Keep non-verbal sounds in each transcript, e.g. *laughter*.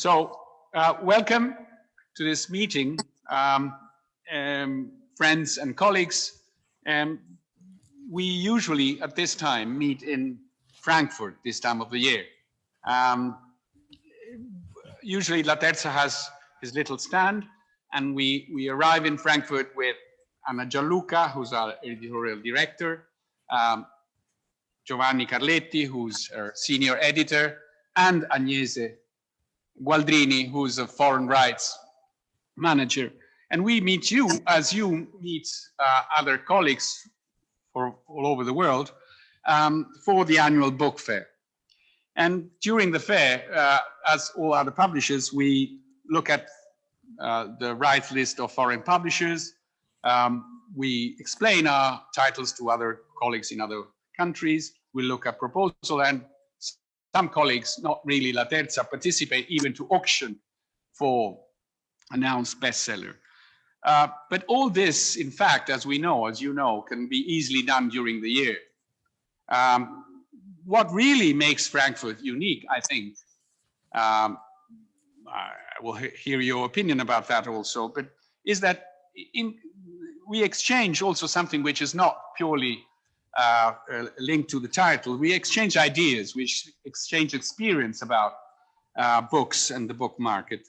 So, uh, welcome to this meeting, um, um, friends and colleagues. Um, we usually at this time meet in Frankfurt this time of the year. Um, usually Laterza has his little stand and we, we arrive in Frankfurt with Anna Gialluca, who's our editorial director, um, Giovanni Carletti, who's our senior editor, and Agnese Gualdrini, who's a foreign rights manager. And we meet you as you meet uh, other colleagues for all over the world um, for the annual book fair. And during the fair, uh, as all other publishers, we look at uh, the rights list of foreign publishers. Um, we explain our titles to other colleagues in other countries. We look at proposal and some colleagues, not really Laterza, participate even to auction for announced bestseller. Uh, but all this, in fact, as we know, as you know, can be easily done during the year. Um, what really makes Frankfurt unique, I think, um, I will hear your opinion about that also, but is that in, we exchange also something which is not purely uh, linked to the title, we exchange ideas, we exchange experience about uh, books and the book market.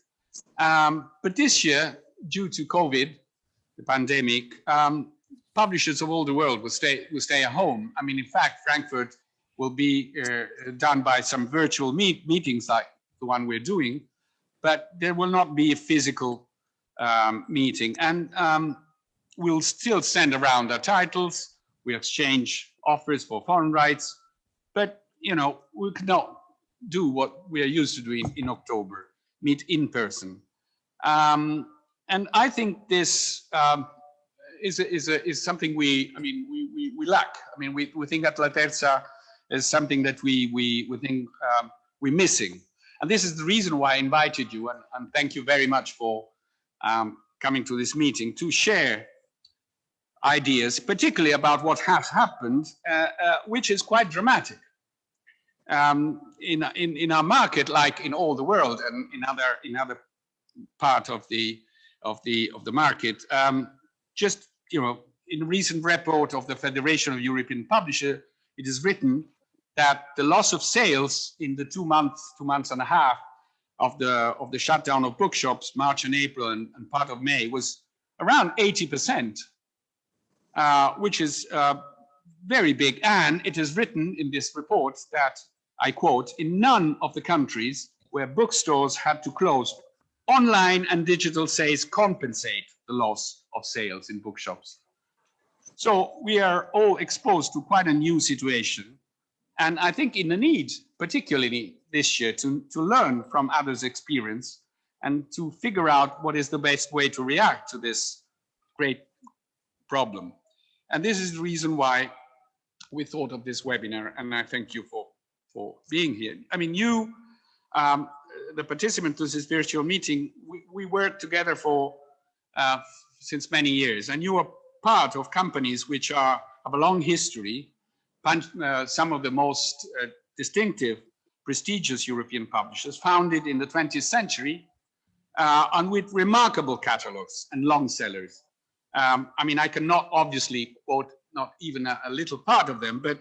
Um, but this year, due to COVID, the pandemic, um, publishers of all the world will stay will stay at home. I mean, in fact, Frankfurt will be uh, done by some virtual meet meetings like the one we're doing, but there will not be a physical um, meeting. And um, we'll still send around our titles we exchange offers for foreign rights, but you know we cannot do what we are used to doing in October, meet in person. Um, and I think this um, is is is something we I mean we we, we lack. I mean we we think that Laterza is something that we we we think um, we're missing. And this is the reason why I invited you and, and thank you very much for um, coming to this meeting to share ideas, particularly about what has happened, uh, uh, which is quite dramatic. Um, in, in, in our market, like in all the world and in other, in other part of the, of the, of the market, um, just, you know, in a recent report of the Federation of European Publishers, it is written that the loss of sales in the two months, two months and a half of the of the shutdown of bookshops, March and April and, and part of May was around 80 percent uh, which is uh, very big. And it is written in this report that, I quote, in none of the countries where bookstores had to close, online and digital sales compensate the loss of sales in bookshops. So we are all exposed to quite a new situation. And I think in the need, particularly this year, to, to learn from others' experience and to figure out what is the best way to react to this great problem. And this is the reason why we thought of this webinar, and I thank you for, for being here. I mean, you, um, the participants to this virtual meeting, we, we worked together for uh, since many years, and you are part of companies which are of a long history, uh, some of the most uh, distinctive, prestigious European publishers, founded in the 20th century, uh, and with remarkable catalogs and long sellers. Um, I mean, I cannot obviously quote not even a, a, little part of them, but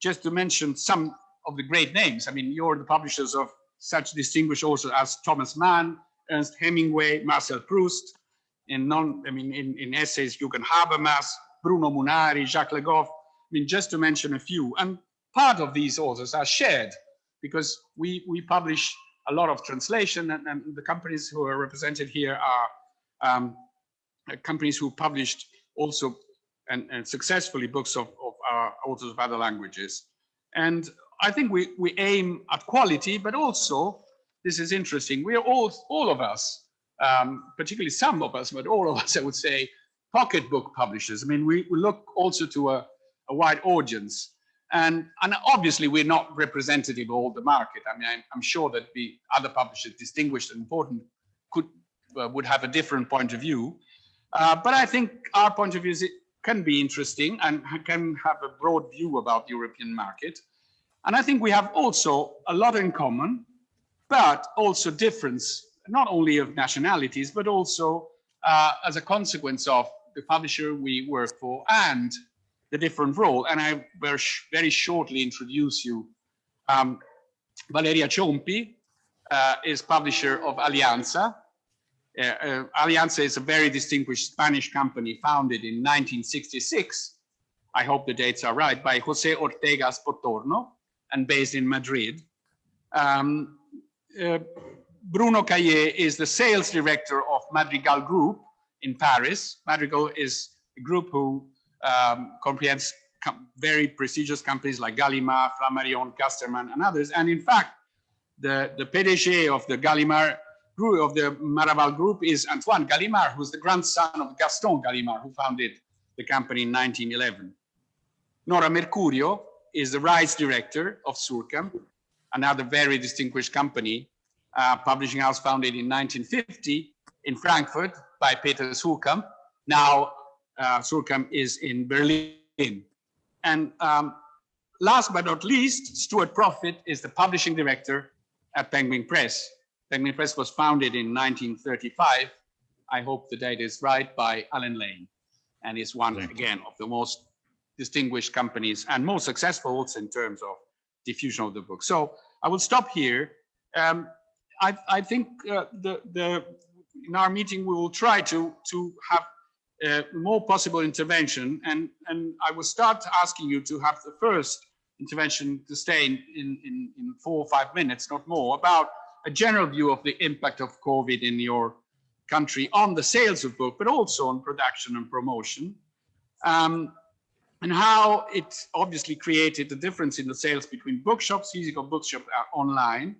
just to mention some of the great names. I mean, you're the publishers of such distinguished authors as Thomas Mann, Ernest Hemingway, Marcel Proust. and non, I mean, in, in essays, Jürgen Habermas, Bruno Munari, Jacques Le Goff. I mean, just to mention a few. And part of these authors are shared because we we publish a lot of translation, and, and the companies who are represented here are um, companies who published also and, and successfully books of, of our authors of other languages. And I think we, we aim at quality, but also, this is interesting, we are all, all of us, um, particularly some of us, but all of us, I would say, pocketbook publishers. I mean, we, we look also to a, a wide audience. And, and obviously, we're not representative of all the market. I mean, I'm, I'm sure that the other publishers, distinguished and important, could uh, would have a different point of view. Uh, but I think our point of view can be interesting and can have a broad view about the European market. And I think we have also a lot in common. but also difference, not only of nationalities, but also uh, as a consequence of the publisher we work for and the different role. And I will very shortly introduce you. Um, Valeria Ciompi uh, is publisher of Alianza. Uh, uh, Alianza is a very distinguished Spanish company founded in 1966. I hope the dates are right, by Jose Ortega Spottorno and based in Madrid. Um, uh, Bruno Caillet is the sales director of Madrigall Group in Paris. Madrigall is a group who um, comprehends very prestigious companies like Gallimard, Flammarion, Casterman, and others. And in fact, the, the PDG of the Gallimard group, of the Madrigall group is Antoine Gallimard, who's the grandson of Gaston Gallimard, who founded the company in 1911. Nora Mercurio is the rights director of Suhrkamp, another very distinguished company, uh, publishing house founded in 1950 in Frankfurt by Peter Suhrkamp. Now uh, Suhrkamp is in Berlin. And um, last but not least, Stuart Proffitt is the publishing director at Penguin Press. Penguin Press was founded in 1935. I hope the date is right by Allen Lane and is one again of the most distinguished companies and most successful also in terms of diffusion of the book. So I will stop here. Um, I, I, think uh, the, the, in our meeting we will try to, to have uh, more possible intervention and, and I will start asking you to have the first intervention to stay in, in, in, in four or five minutes, not more, about a general view of the impact of COVID in your country on the sales of book, but also on production and promotion. Um, and how it obviously created a difference in the sales between bookshops, physical bookshops uh, online.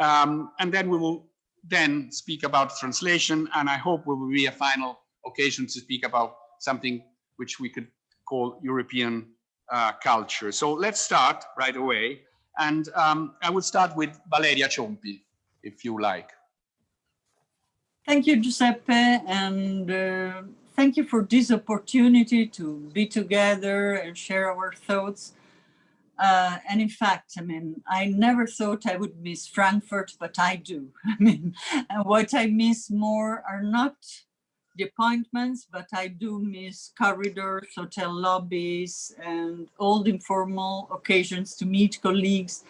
Um, and then we will then speak about translation. And I hope will be a final occasion to speak about something which we could call European uh, culture. So let's start right away. And um, I would start with Valeria Ciompi, if you like. Thank you, Giuseppe. And uh, thank you for this opportunity to be together and share our thoughts. Uh, and in fact, I mean, I never thought I would miss Frankfurt, but I do. *laughs* I mean, and what I miss more are not the appointments, but I do miss corridors, hotel lobbies, and the informal occasions to meet colleagues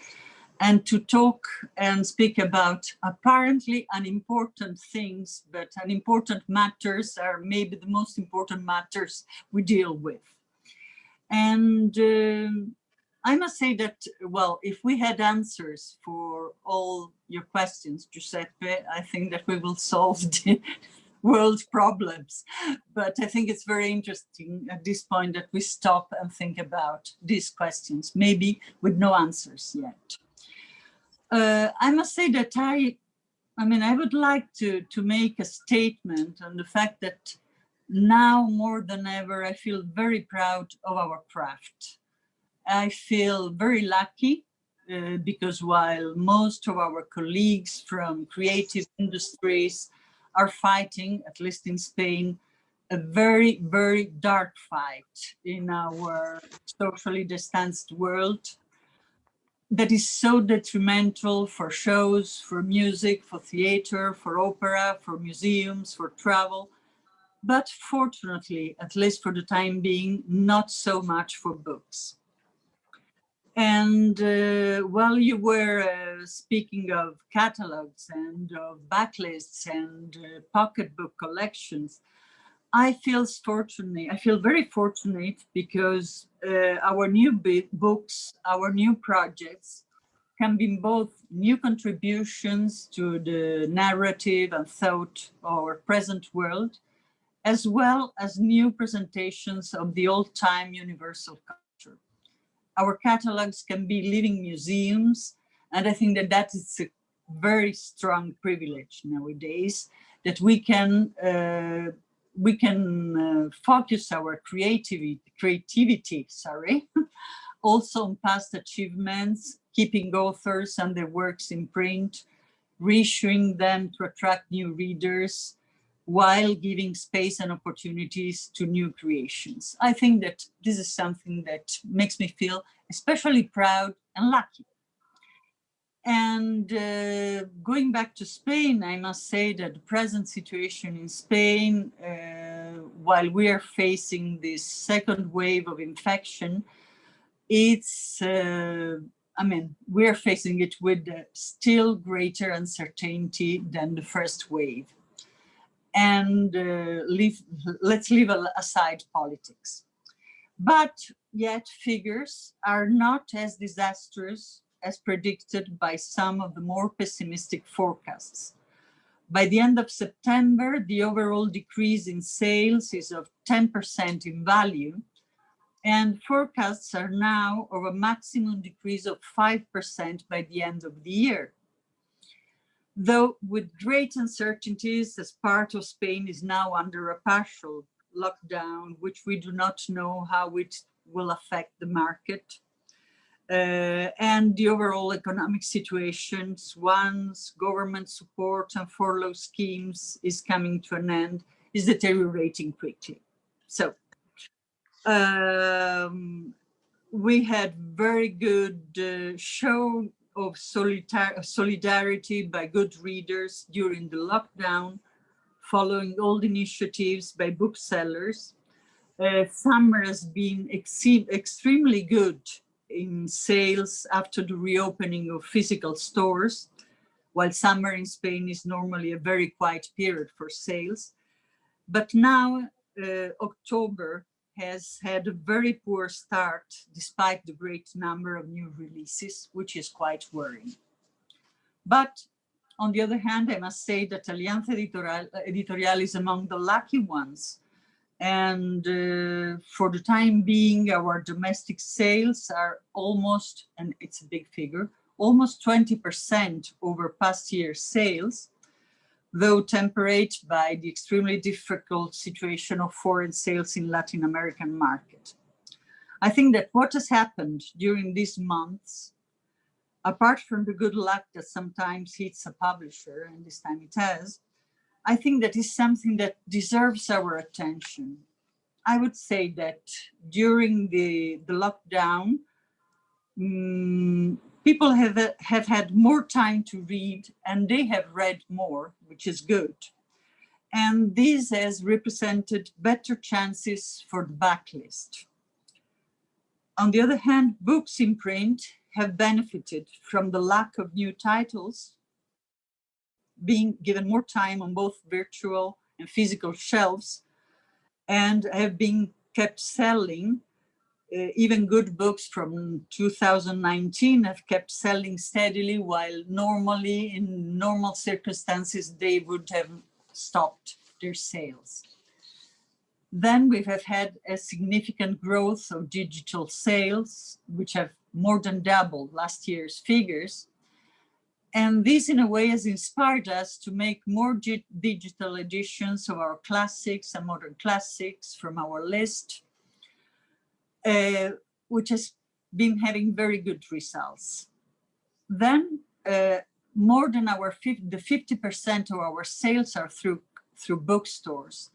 and to talk and speak about apparently unimportant things, but unimportant matters are maybe the most important matters we deal with. And uh, I must say that, well, if we had answers for all your questions, Giuseppe, I think that we will solve *laughs* the, world *laughs* problems. But I think it's very interesting at this point that we stop and think about these questions, maybe with no answers yet. Uh, I must say that I, I mean, I would like to, to make a statement on the fact that now more than ever, I feel very proud of our craft. I feel very lucky uh, because while most of our colleagues from creative industries are fighting, at least in Spain, a very, very dark fight in our socially distanced world that is so detrimental for shows, for music, for theater, for opera, for museums, for travel. But fortunately, at least for the time being, not so much for books. And uh, while you were uh, speaking of catalogs and of backlists and uh, pocketbook collections, I feel fortunate. I feel very fortunate because uh, our new books, our new projects can be both new contributions to the narrative and thought of our present world, as well as new presentations of the old-time universal our catalogs can be living museums. And I think that that is a very strong privilege nowadays that we can uh, we can uh, focus our creativity creativity sorry *laughs* also on past achievements keeping authors and their works in print reissuing them to attract new readers while giving space and opportunities to new creations. I think that this is something that makes me feel especially proud and lucky. And uh, going back to Spain, I must say that the present situation in Spain, uh, while we are facing this second wave of infection, it's, uh, I mean, we're facing it with still greater uncertainty than the first wave. And uh, leave, let's leave aside politics. But yet figures are not as disastrous as predicted by some of the more pessimistic forecasts. By the end of September, the overall decrease in sales is of 10% in value, and forecasts are now of a maximum decrease of 5% by the end of the year. Though with great uncertainties, as part of Spain is now under a partial lockdown, which we do not know how it will affect the market, uh, and the overall economic situations once government support and furlough schemes is coming to an end is deteriorating quickly. So um, we had very good uh, show of solidarity by good readers during the lockdown, following the initiatives by booksellers. Uh, summer has been extremely good in sales after the reopening of physical stores, while summer in Spain is normally a very quiet period for sales. But now uh, October has had a very poor start despite the great number of new releases, which is quite worrying. But on the other hand, I must say that Alianza Editorial, Editorial is among the lucky ones and uh, for the time being, our domestic sales are almost, and it's a big figure, almost 20% over past year's sales, though tempered by the extremely difficult situation of foreign sales in Latin American market. I think that what has happened during these months, apart from the good luck that sometimes hits a publisher, and this time it has, I think that is something that deserves our attention. I would say that during the, the lockdown, um, people have, have had more time to read and they have read more, which is good. And this has represented better chances for the backlist. On the other hand, books in print have benefited from the lack of new titles being given more time on both virtual and physical shelves and have been kept selling. Uh, even good books from 2019 have kept selling steadily while normally in normal circumstances they would have stopped their sales. Then we have had a significant growth of digital sales, which have more than doubled last year's figures. And this in a way has inspired us to make more digital editions of our classics and modern classics from our list, uh, which has been having very good results. Then uh, more than our 50, the 50% of our sales are through, through bookstores.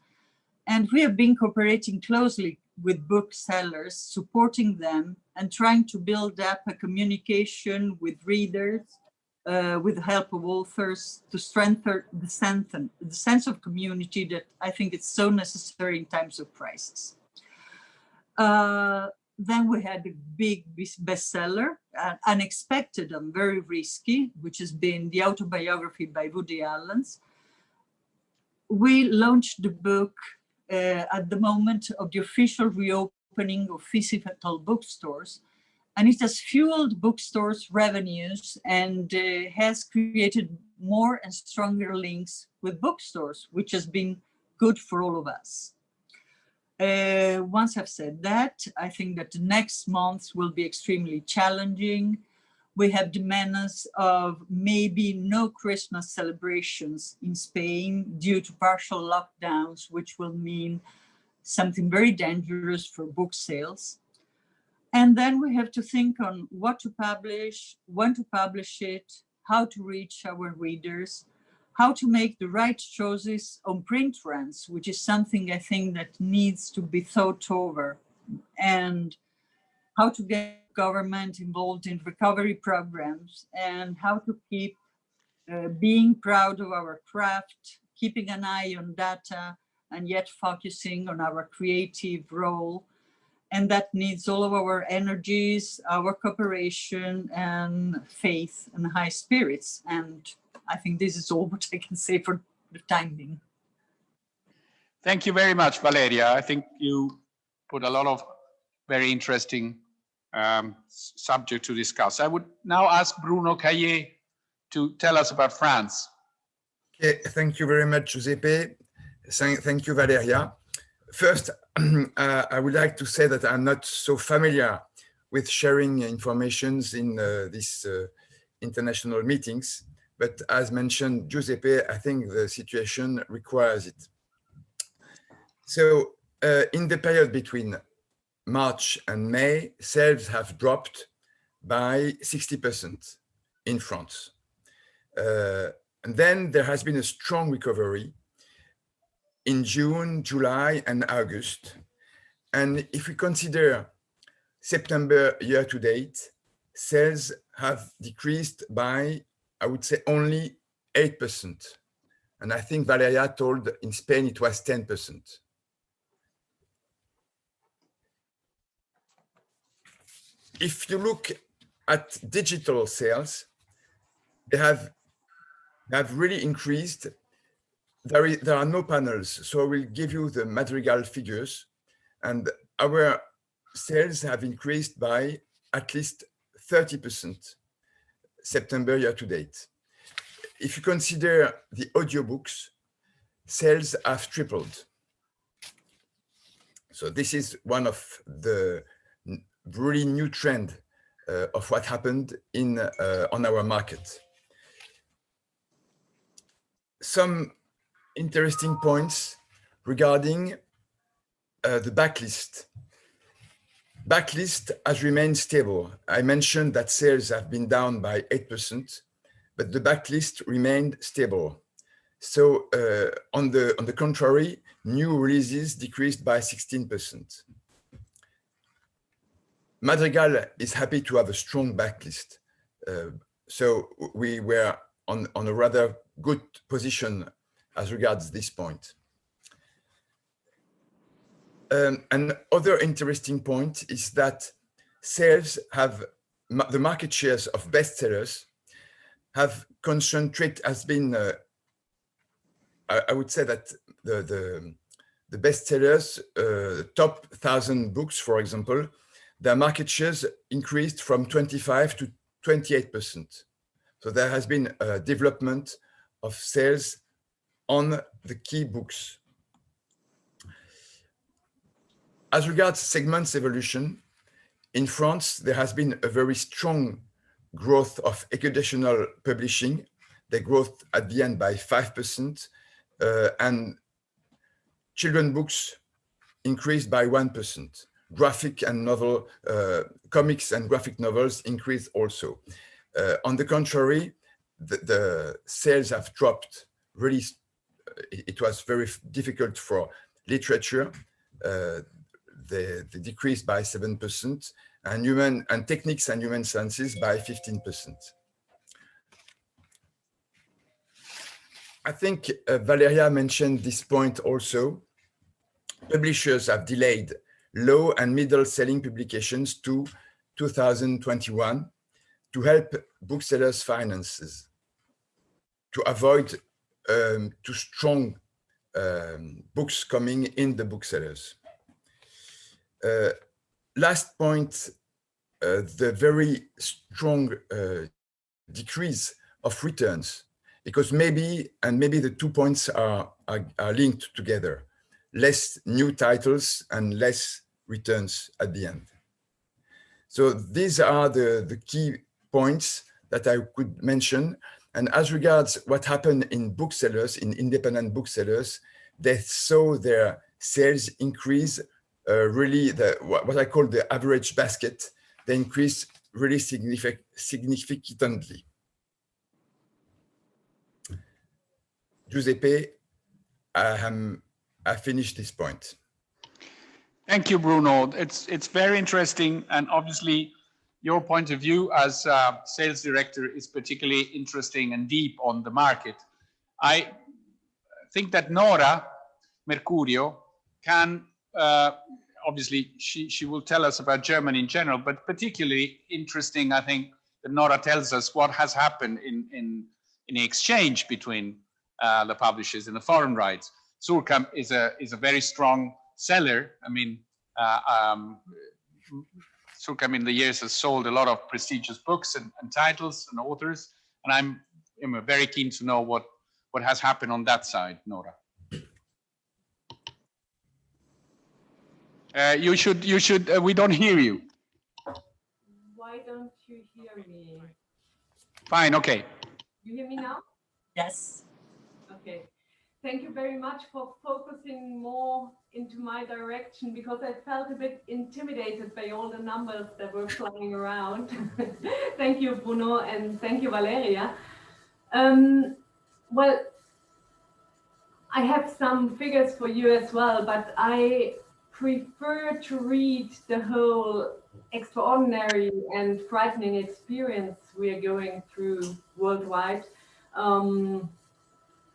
And we have been cooperating closely with booksellers, supporting them and trying to build up a communication with readers uh, with the help of authors to strengthen the, sense, the sense of community that I think it's so necessary in times of crisis. Uh, then we had a big bestseller, uh, unexpected and very risky, which has been the autobiography by Woody Allen. We launched the book uh, at the moment of the official reopening of physical bookstores and it has fueled bookstores revenues and uh, has created more and stronger links with bookstores, which has been good for all of us. Uh, once I've said that, I think that the next months will be extremely challenging. We have the menace of maybe no Christmas celebrations in Spain due to partial lockdowns, which will mean something very dangerous for book sales. And then we have to think on what to publish, when to publish it, how to reach our readers, how to make the right choices on print runs, which is something I think that needs to be thought over, and how to get government involved in recovery programs and how to keep uh, being proud of our craft, keeping an eye on data and yet focusing on our creative role. And that needs all of our energies, our cooperation and faith and high spirits. And I think this is all *laughs* what I can say for the time being. Thank you very much, Valeria. I think you put a lot of very interesting um, subject to discuss. I would now ask Bruno Caillet to tell us about France. Okay, thank you very much, Giuseppe. Thank, thank you, Valeria. First, *clears throat* uh, I would like to say that I'm not so familiar with sharing informations in uh, these uh, international meetings, but as mentioned, Giuseppe, I think the situation requires it. So uh, in the period between March and May, sales have dropped by 60% in France. Uh, and then there has been a strong recovery in June, July, and August. And if we consider September year to date, sales have decreased by, I would say, only 8%. And I think Valeria told in Spain it was 10%. If you look at digital sales, they have, they have really increased there, is, there are no panels, so I will give you the Madrigall figures. And our sales have increased by at least 30% September year to date. If you consider the audiobooks, sales have tripled. So this is one of the really new trend uh, of what happened in uh, on our market. Some interesting points regarding uh, the backlist. Backlist has remained stable. I mentioned that sales have been down by 8%, but the backlist remained stable. So uh, on, the, on the contrary, new releases decreased by 16%. Madrigall is happy to have a strong backlist. Uh, so we were on, on a rather good position as regards this point. Um, another interesting point is that sales have the market shares of bestsellers have concentrated has been uh, I, I, would say that the the, the bestsellers uh, top thousand books for example their market shares increased from 25 to 28 percent so there has been a development of sales on the key books. As regards segments evolution, in France, there has been a very strong growth of educational publishing. The growth at the end by 5%, uh, and children books increased by 1%. Graphic and novel, uh, comics and graphic novels increased also. Uh, on the contrary, the, the, sales have dropped really it was very difficult for literature. They, they, decreased by 7% and human and techniques and human sciences by 15%. I think uh, Valeria mentioned this point also. Publishers have delayed low and middle selling publications to 2021 to help booksellers' finances, to avoid um, to strong um, books coming in the booksellers. Uh, last point, uh, the very strong uh, decrease of returns, because maybe, and maybe the two points are, are, are linked together, less new titles and less returns at the end. So these are the, the key points that I could mention. And as regards what happened in booksellers, in independent booksellers, they saw their sales increase really the what I call the average basket, they increase really signific significantly. Giuseppe, I, am, I finished this point. Thank you, Bruno. It's it's very interesting, and obviously, your point of view as uh, sales director is particularly interesting and deep on the market. I think that Nora Mercurio can uh, obviously she she will tell us about Germany in general, but particularly interesting, I think that Nora tells us what has happened in in in the exchange between uh, the publishers and the foreign rights. Suhrkamp is a is a very strong seller. I mean, uh, um, Suhrkamp in the years has sold a lot of prestigious books and, and titles and authors, and I'm, I'm very keen to know what what has happened on that side, Nora. Uh, you should, you should, uh, we don't hear you. Why don't you hear me? Fine, okay. You hear me now? Yes. Okay. Thank you very much for focusing more into my direction because I felt a bit intimidated by all the numbers that were flying around. *laughs* thank you, Bruno, and thank you, Valeria. Um, well, I have some figures for you as well, but I prefer to read the whole extraordinary and frightening experience we are going through worldwide. Um,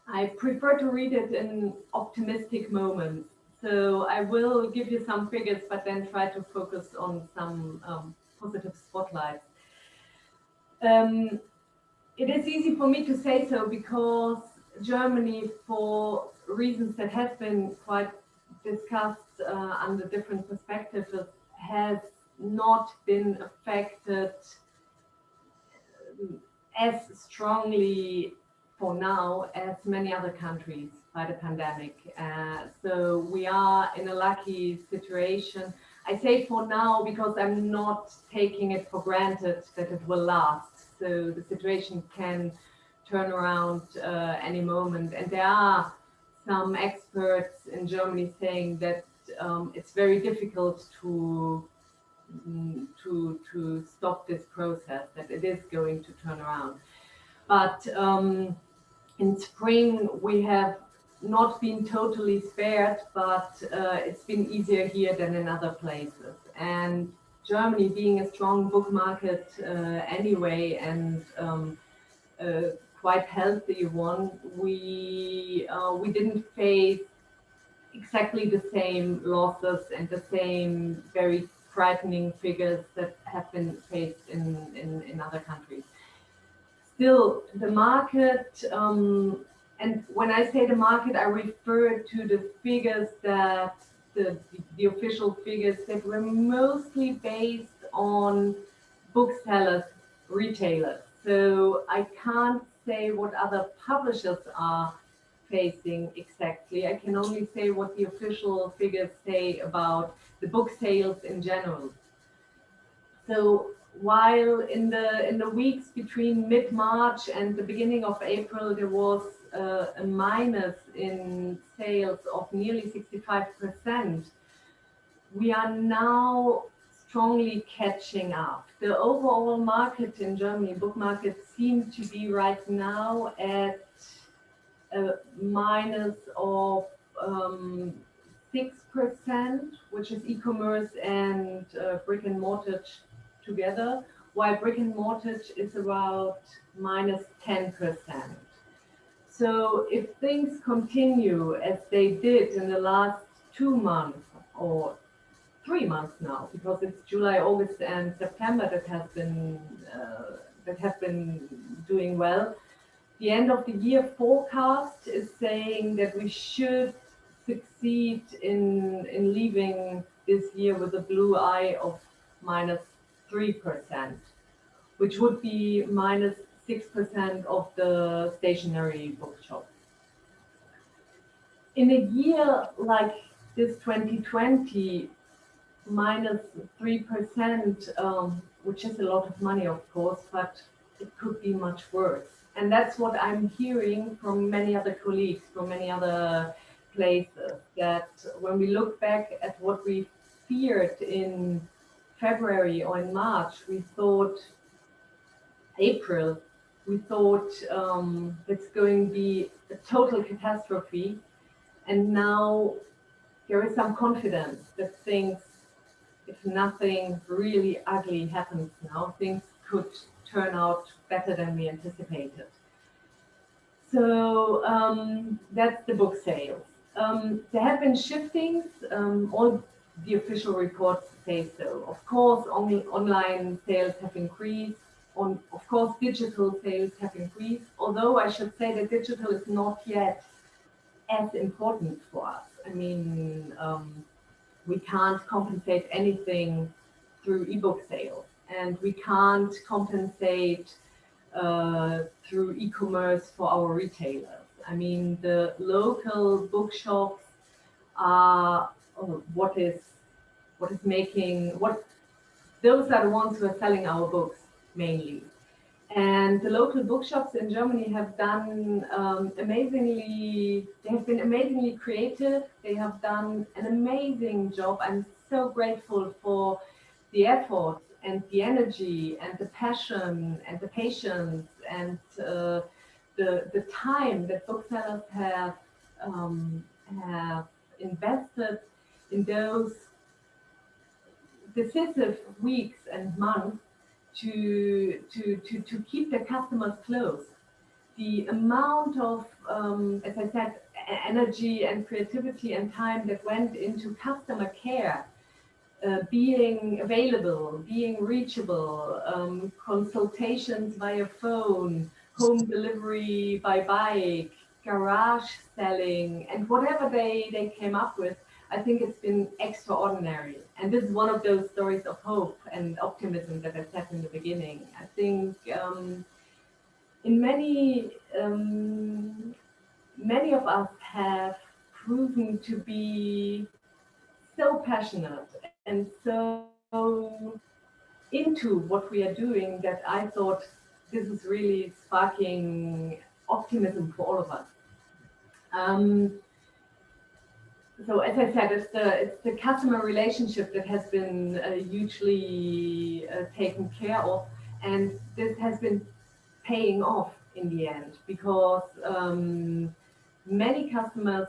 I prefer to read it in optimistic moments. So I will give you some figures, but then try to focus on some um, positive spotlights. Um, it is easy for me to say so because Germany, for reasons that have been quite discussed uh, under different perspectives, has not been affected as strongly for now as many other countries by the pandemic. Uh, so we are in a lucky situation. I say for now because I'm not taking it for granted that it will last. So the situation can turn around uh, any moment. And there are some experts in Germany saying that um, it's very difficult to mm, to to stop this process, that it is going to turn around. But um, in spring, we have not been totally spared, but uh, it's been easier here than in other places. And Germany being a strong book market uh, anyway, and um, uh, quite healthy one, we uh, we didn't face exactly the same losses and the same very frightening figures that have been faced in, in, in other countries still the market, um, and when I say the market, I refer to the figures that the, the official figures that were mostly based on booksellers, retailers. So I can't say what other publishers are facing exactly. I can only say what the official figures say about the book sales in general. So while in the in the weeks between mid-March and the beginning of April, there was uh, a minus in sales of nearly 65%, we are now strongly catching up. The overall market in Germany, book market, seems to be right now at a minus of um, 6%, which is e-commerce and uh, brick and mortar together, while brick and mortar is about minus 10%. So if things continue as they did in the last two months or three months now, because it's July, August, and September that has been uh, that have been doing well. The end of the year forecast is saying that we should succeed in in leaving this year with a blue eye of minus 3%, which would be minus 6% of the stationary bookshop. In a year like this 2020, minus 3%, um, which is a lot of money, of course, but it could be much worse. And that's what I'm hearing from many other colleagues, from many other places, that when we look back at what we feared in February or in March, we thought April, we thought um, it's going to be a total catastrophe. And now there is some confidence that things, if nothing really ugly happens now, things could turn out better than we anticipated. So um, that's the book sales. Um, there have been shiftings. Um, all the official reports say so. Of course, only online sales have increased. On, of course, digital sales have increased. Although I should say that digital is not yet as important for us. I mean, um, we can't compensate anything through ebook sales, and we can't compensate through e-commerce for our retailers. I mean, the local bookshops are oh, what is what is making what those are the ones who are selling our books mainly. And the local bookshops in Germany have done um, amazingly, they have been amazingly creative. They have done an amazing job. I'm so grateful for the effort and the energy and the passion and the patience and uh, the, the time that booksellers have, um, have invested in those decisive weeks and months to, to, to, to keep their customers close. The amount of, um, as I said, energy and creativity and time that went into customer care, uh, being available, being reachable, um, consultations via phone, home delivery by bike, garage selling, and whatever they, they came up with, I think it's been extraordinary. And this is one of those stories of hope and optimism that I said in the beginning. I think um, in many, um, many of us have proven to be so passionate and so into what we are doing that I thought this is really sparking optimism for all of us. Um, so as I said, it's the it's the customer relationship that has been uh, hugely uh, taken care of, and this has been paying off in the end because um, many customers.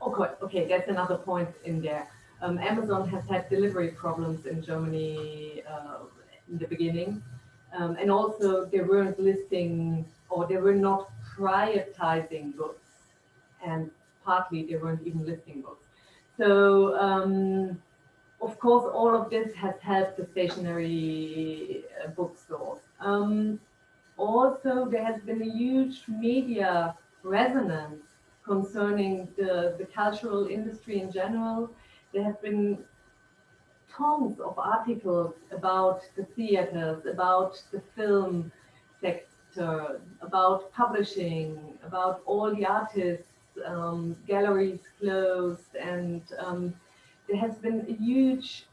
oh Okay, okay, that's another point in there. Um, Amazon has had delivery problems in Germany uh, in the beginning, um, and also they weren't listing or they were not prioritizing books, and partly they weren't even listing books. So um, of course, all of this has helped the stationary uh, bookstores. Um, also, there has been a huge media resonance concerning the, the cultural industry in general. There have been tons of articles about the theaters, about the film sector, about publishing, about all the artists um, galleries closed, and um, there has been a huge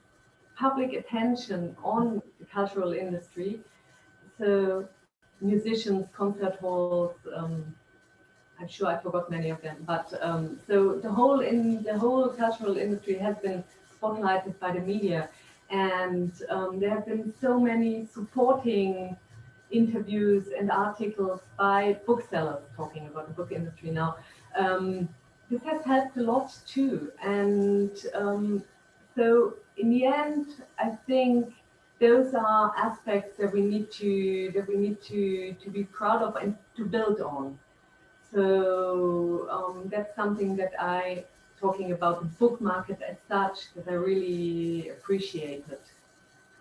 public attention on the cultural industry. So musicians, concert halls, um, I'm sure I forgot many of them, but um, so the whole in the whole cultural industry has been spotlighted by the media, and um, there have been so many supporting interviews and articles by booksellers talking about the book industry now um, this has helped a lot too. And um, so in the end, I think those are aspects that we need to that we need to to be proud of and to build on. So um, that's something that I, talking about the book market as such, that I really appreciated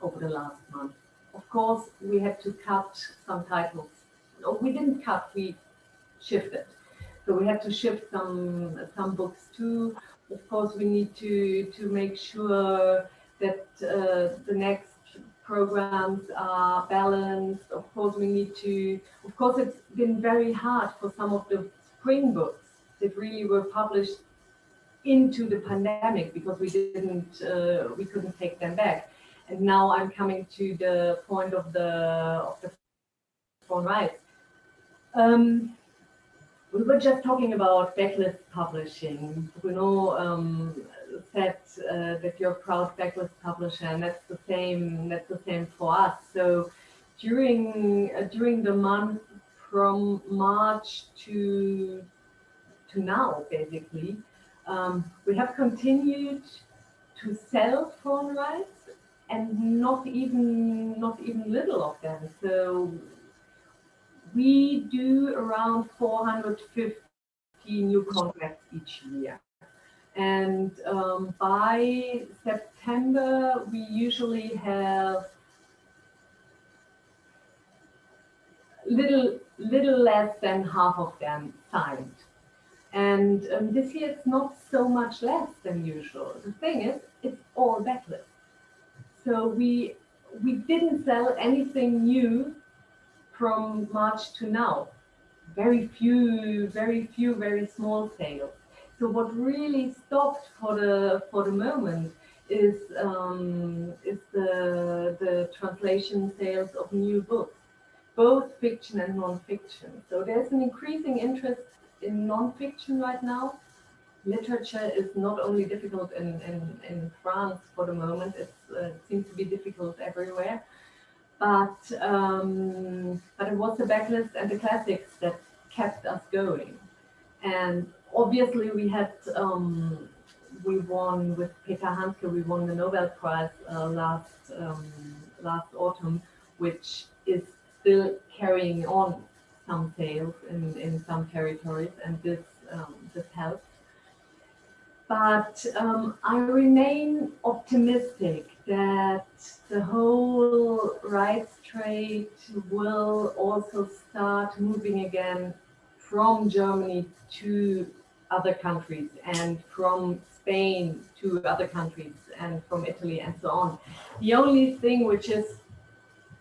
over the last month. Of course, we had to cut some titles. No, we didn't cut, we shifted. So we had to shift some some books too. Of course, we need to to make sure that uh, the next programs are balanced. Of course, we need to. Of course, it's been very hard for some of the spring books that really were published into the pandemic because we didn't uh, we couldn't take them back. And now I'm coming to the point of the of the phone rights. Um, we were just talking about backlist publishing. Bruno um, said uh, that you're a proud backlist publisher, and that's the same. That's the same for us. So during uh, during the month from March to to now, basically, um, we have continued to sell phone rights and not even not even little of them. So we do around 450 new contracts each year. And um, by September, we usually have little little less than half of them signed. And um, this year it's not so much less than usual. The thing is, it's all backlist. So we we didn't sell anything new from March to now. Very few, very few, very small sales. So what really stopped for the for the moment is um, is the the translation sales of new books, both fiction and non-fiction. So there's an increasing interest in non-fiction right now. Literature is not only difficult in, in, in France for the moment, uh, it seems to be difficult everywhere. But, um, but it was the backlist and the classics that kept us going. And obviously we had, um, we won with Peter Handke, we won the Nobel Prize uh, last, um, last autumn, which is still carrying on some sales in, in some territories and this, um, this helps. But um, I remain optimistic that the whole rights trade will also start moving again from Germany to other countries and from Spain to other countries and from Italy and so on. The only thing which is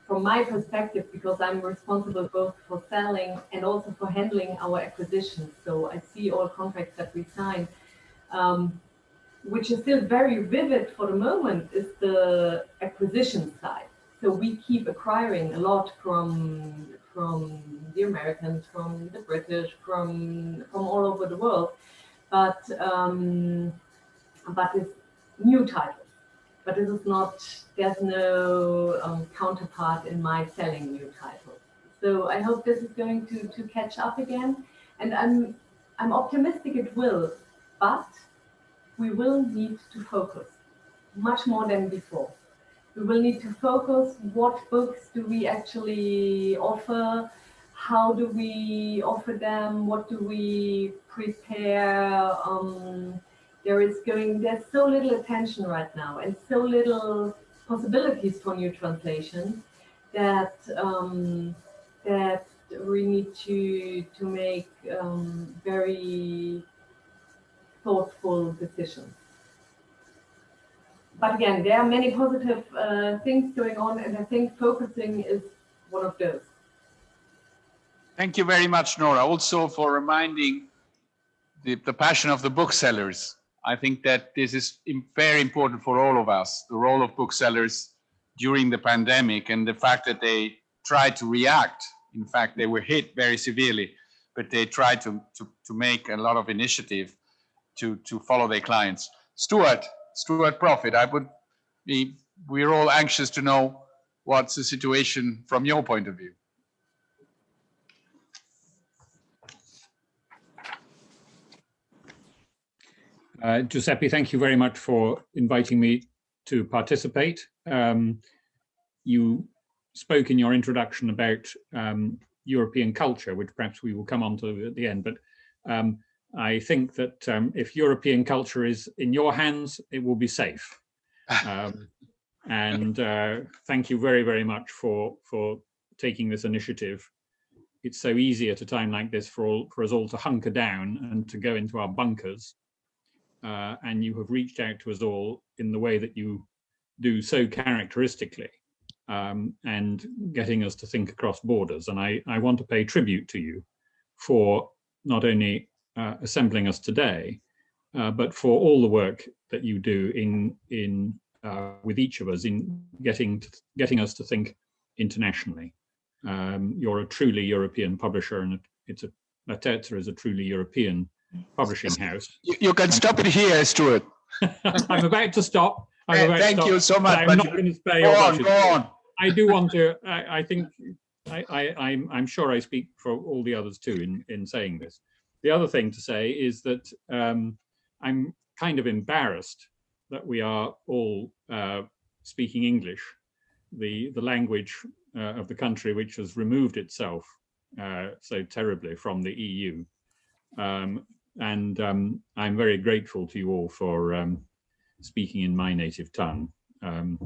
from my perspective, because I'm responsible both for selling and also for handling our acquisitions. So I see all contracts that we sign, um, which is still very vivid for the moment is the acquisition side. So we keep acquiring a lot from from the Americans, from the British, from from all over the world, but um, but it's new titles but this is not, there's no um, counterpart in my selling new titles. So I hope this is going to, to catch up again. And I'm, I'm optimistic it will, but we will need to focus much more than before. We will need to focus. What books do we actually offer, how do we offer them, what do we prepare, um, there is going, there's so little attention right now and so little possibilities for new translations that um, that we need to to make um, very thoughtful decisions. But again, there are many positive uh, things going on, and I think focusing is one of those. Thank you very much, Nora, also for reminding the, the passion of the booksellers I think that this is very important for all of us, the role of booksellers during the pandemic and the fact that they tried to react. In fact, they were hit very severely, but they tried to, to, to make a lot of initiative to, to follow their clients. Stuart, Stuart Proffitt, I would be, we're all anxious to know what's the situation from your point of view. Uh, Giuseppe, thank you very much for inviting me to participate. Um, you spoke in your introduction about um, European culture, which perhaps we will come on to at the end, but um, I think that um, if European culture is in your hands, it will be safe. Um, and uh, thank you very, very much for, for taking this initiative. It's so easy at a time like this for, all, for us all to hunker down and to go into our bunkers uh, and you have reached out to us all in the way that you do so characteristically um, and getting us to think across borders. And I, I want to pay tribute to you for not only uh, assembling us today, uh, but for all the work that you do in in uh, with each of us in getting to, getting us to think internationally. Um, you're a truly European publisher, and it's a Laterza is a truly European publishing house. You, can stop it here, Stuart. *laughs* I'm about to stop. I'm about Thank to stop, you so much. I'm not going to spare Go on, go on. I do want to, I, I think, I, I, I'm, I'm sure I speak for all the others too in, in saying this. The other thing to say is that um, I'm kind of embarrassed that we are all uh, speaking English, the, the language uh, of the country which has removed itself uh, so terribly from the EU. Um, and um, I'm very grateful to you all for um, speaking in my native tongue. Um,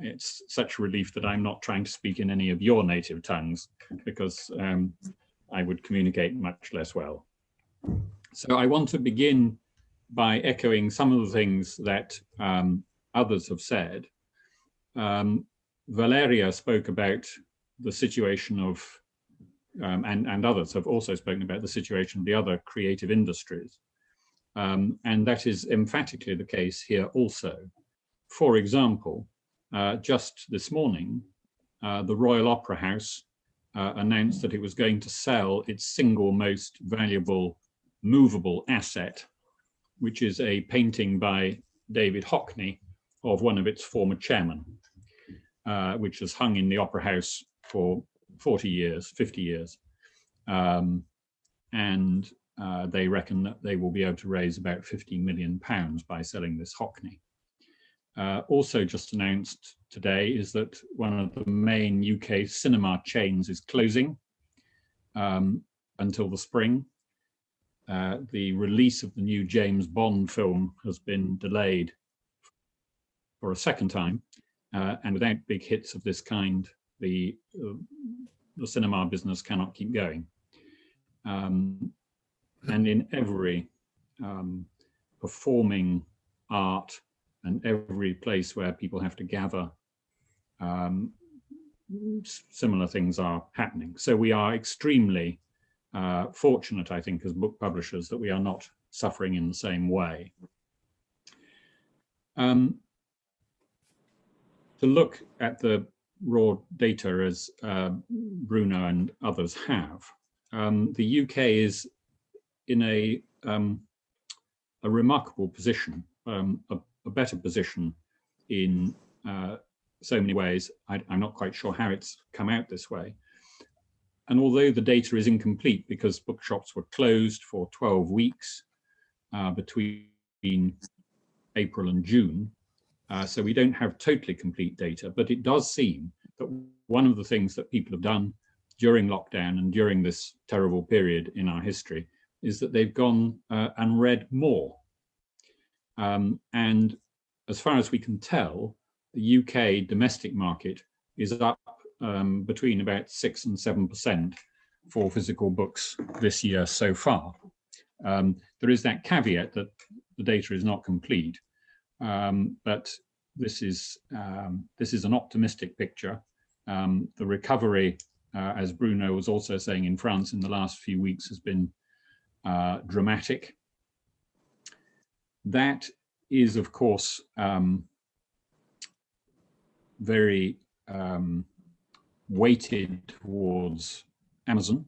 it's such a relief that I'm not trying to speak in any of your native tongues because um, I would communicate much less well. So I want to begin by echoing some of the things that um, others have said. Um, Valeria spoke about the situation of, um, and, and others have also spoken about the situation of the other creative industries. Um, and that is emphatically the case here also. For example, uh, just this morning, uh, the Royal Opera House uh, announced that it was going to sell its single most valuable movable asset, which is a painting by David Hockney of one of its former chairmen, uh, which has hung in the Opera House for 40 years, 50 years. Um, and uh, they reckon that they will be able to raise about 50 million pounds by selling this Hockney. Uh, also just announced today is that one of the main UK cinema chains is closing um, until the spring. Uh, the release of the new James Bond film has been delayed for a second time. Uh, and without big hits of this kind, the, uh, the cinema business cannot keep going. Um, and in every um, performing art and every place where people have to gather, um, similar things are happening. So we are extremely uh, fortunate, I think, as book publishers that we are not suffering in the same way. Um, to look at the raw data as uh, Bruno and others have, um, the UK is in a um, a remarkable position, um, a, a, better position in uh, so many ways. I, am not quite sure how it's come out this way. And although the data is incomplete because bookshops were closed for 12 weeks uh, between April and June, uh, so we don't have totally complete data, but it does seem that one of the things that people have done during lockdown and during this terrible period in our history is that they've gone uh, and read more. Um, and as far as we can tell, the UK domestic market is up um, between about six and seven percent for physical books this year so far. Um, there is that caveat that the data is not complete, um, but this is um, this is an optimistic picture. Um, the recovery, uh, as Bruno was also saying in France in the last few weeks, has been uh, dramatic. That is, of course, um, very um, weighted towards Amazon.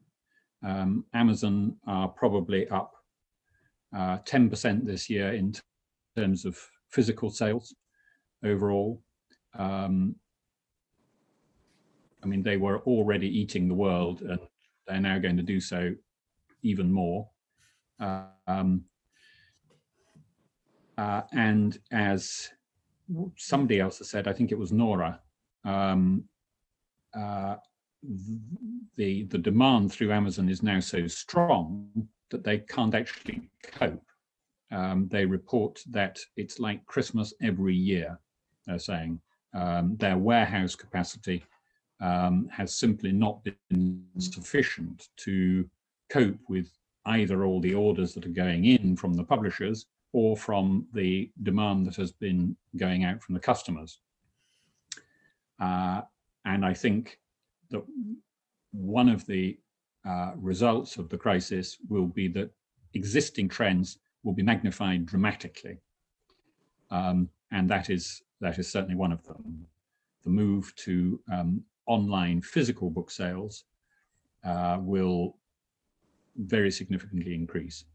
Um, Amazon are probably up 10% uh, this year in terms of physical sales overall. Um, I mean, they were already eating the world and they're now going to do so even more. Um, uh, and as somebody else has said, I think it was Nora, um, uh, the, the demand through Amazon is now so strong that they can't actually cope. Um, they report that it's like Christmas every year, they're saying. Um, their warehouse capacity um, has simply not been sufficient to cope with either all the orders that are going in from the publishers or from the demand that has been going out from the customers. Uh, and I think that one of the uh, results of the crisis will be that existing trends will be magnified dramatically. Um, and that is, that is certainly one of them. The move to um, online physical book sales uh, will very significantly increase.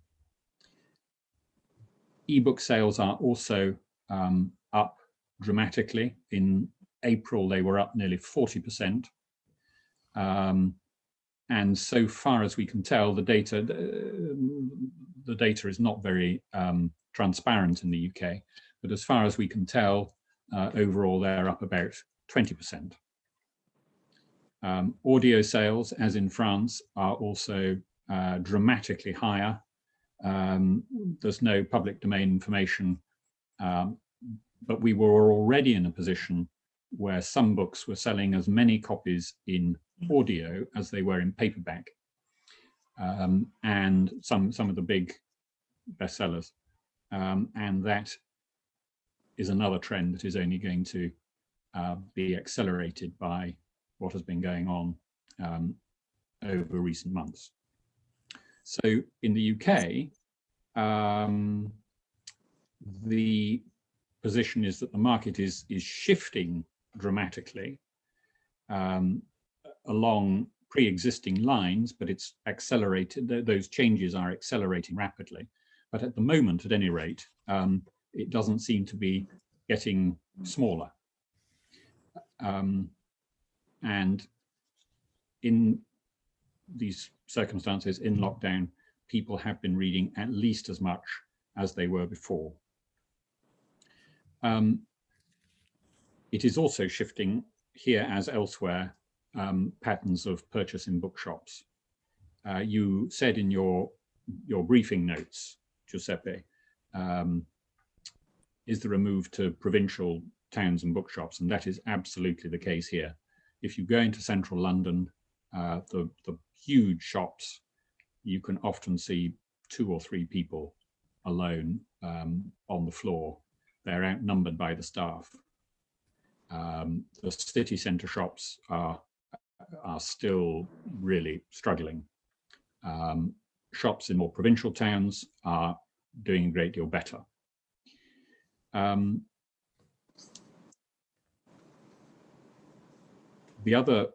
Ebook sales are also um, up dramatically. In April, they were up nearly 40%. Um, and so far as we can tell, the data the, data is not very um, transparent in the UK, but as far as we can tell, uh, overall they're up about 20%. Um, audio sales, as in France, are also uh, dramatically higher. Um, there's no public domain information, um, but we were already in a position where some books were selling as many copies in audio as they were in paperback. Um, and some, some of the big bestsellers. Um, and that is another trend that is only going to uh, be accelerated by what has been going on um, over recent months. So in the UK, um, the position is that the market is is shifting dramatically um, along pre-existing lines, but it's accelerated. Th those changes are accelerating rapidly. But at the moment, at any rate, um, it doesn't seem to be getting smaller. Um, and in these circumstances, in lockdown, people have been reading at least as much as they were before. Um, it is also shifting here as elsewhere um, patterns of purchase in bookshops. Uh, you said in your your briefing notes, Giuseppe, um, is there a move to provincial towns and bookshops? And that is absolutely the case here. If you go into central London, uh, the, the huge shops, you can often see two or three people alone um, on the floor. They're outnumbered by the staff. Um, the city centre shops are are still really struggling. Um, shops in more provincial towns are doing a great deal better. Um, the other,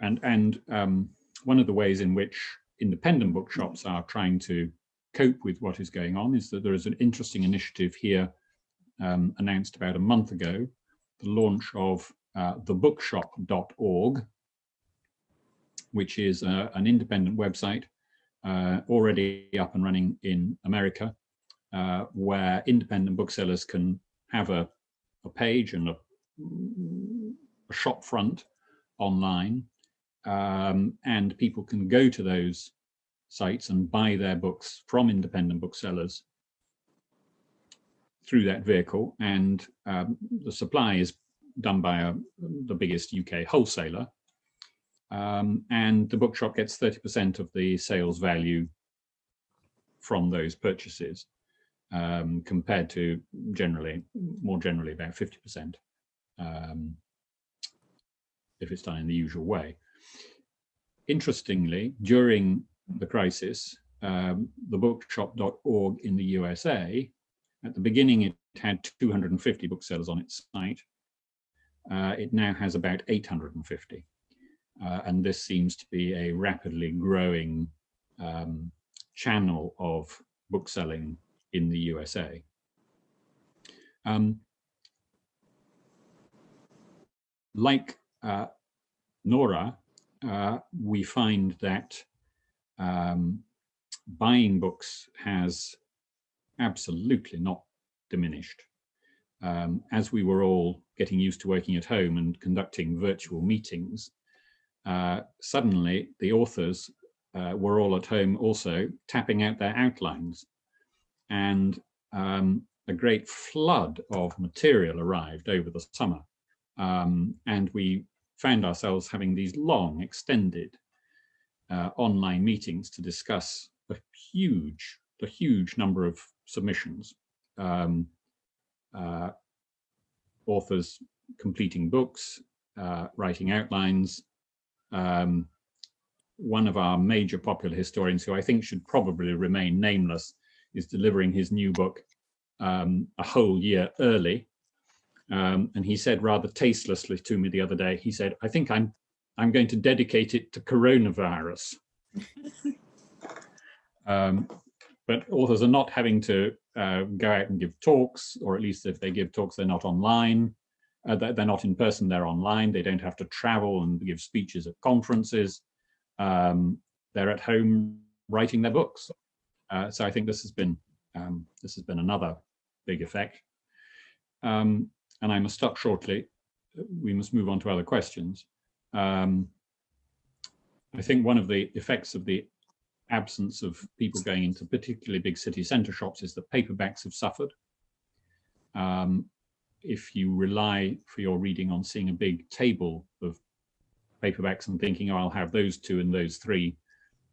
and, and um, one of the ways in which independent bookshops are trying to cope with what is going on is that there is an interesting initiative here um, announced about a month ago, the launch of uh, thebookshop.org, which is uh, an independent website uh, already up and running in America, uh, where independent booksellers can have a, a page and a, a, shop front online, um, and people can go to those sites and buy their books from independent booksellers through that vehicle. And um, the supply is done by a, the biggest UK wholesaler, um, and the bookshop gets 30% of the sales value from those purchases um, compared to generally, more generally about 50% um, if it's done in the usual way. Interestingly, during the crisis, um, the bookshop.org in the USA, at the beginning it had 250 booksellers on its site. Uh, it now has about 850. Uh, and this seems to be a rapidly growing um, channel of bookselling in the USA. Um, like uh, Nora, uh, we find that um, buying books has absolutely not diminished. Um, as we were all getting used to working at home and conducting virtual meetings, uh, suddenly the authors uh, were all at home also tapping out their outlines and um, a great flood of material arrived over the summer um, and we found ourselves having these long extended uh, online meetings to discuss a huge the huge number of submissions um, uh, authors completing books uh, writing outlines um, one of our major popular historians who I think should probably remain nameless is delivering his new book um, a whole year early. Um, and he said rather tastelessly to me the other day, he said, I think I'm I'm going to dedicate it to coronavirus. *laughs* um, but authors are not having to uh, go out and give talks, or at least if they give talks, they're not online. Uh, they're not in person, they're online. They don't have to travel and give speeches at conferences. Um, they're at home writing their books. Uh, so I think this has been Um, this has been another big effect. Um, and I must stop shortly. We must move on to other questions. Um, I think one of the effects of the absence of people going into particularly big city centre shops is that paperbacks have suffered. Um, if you rely for your reading on seeing a big table of paperbacks and thinking, oh, I'll have those two and those three,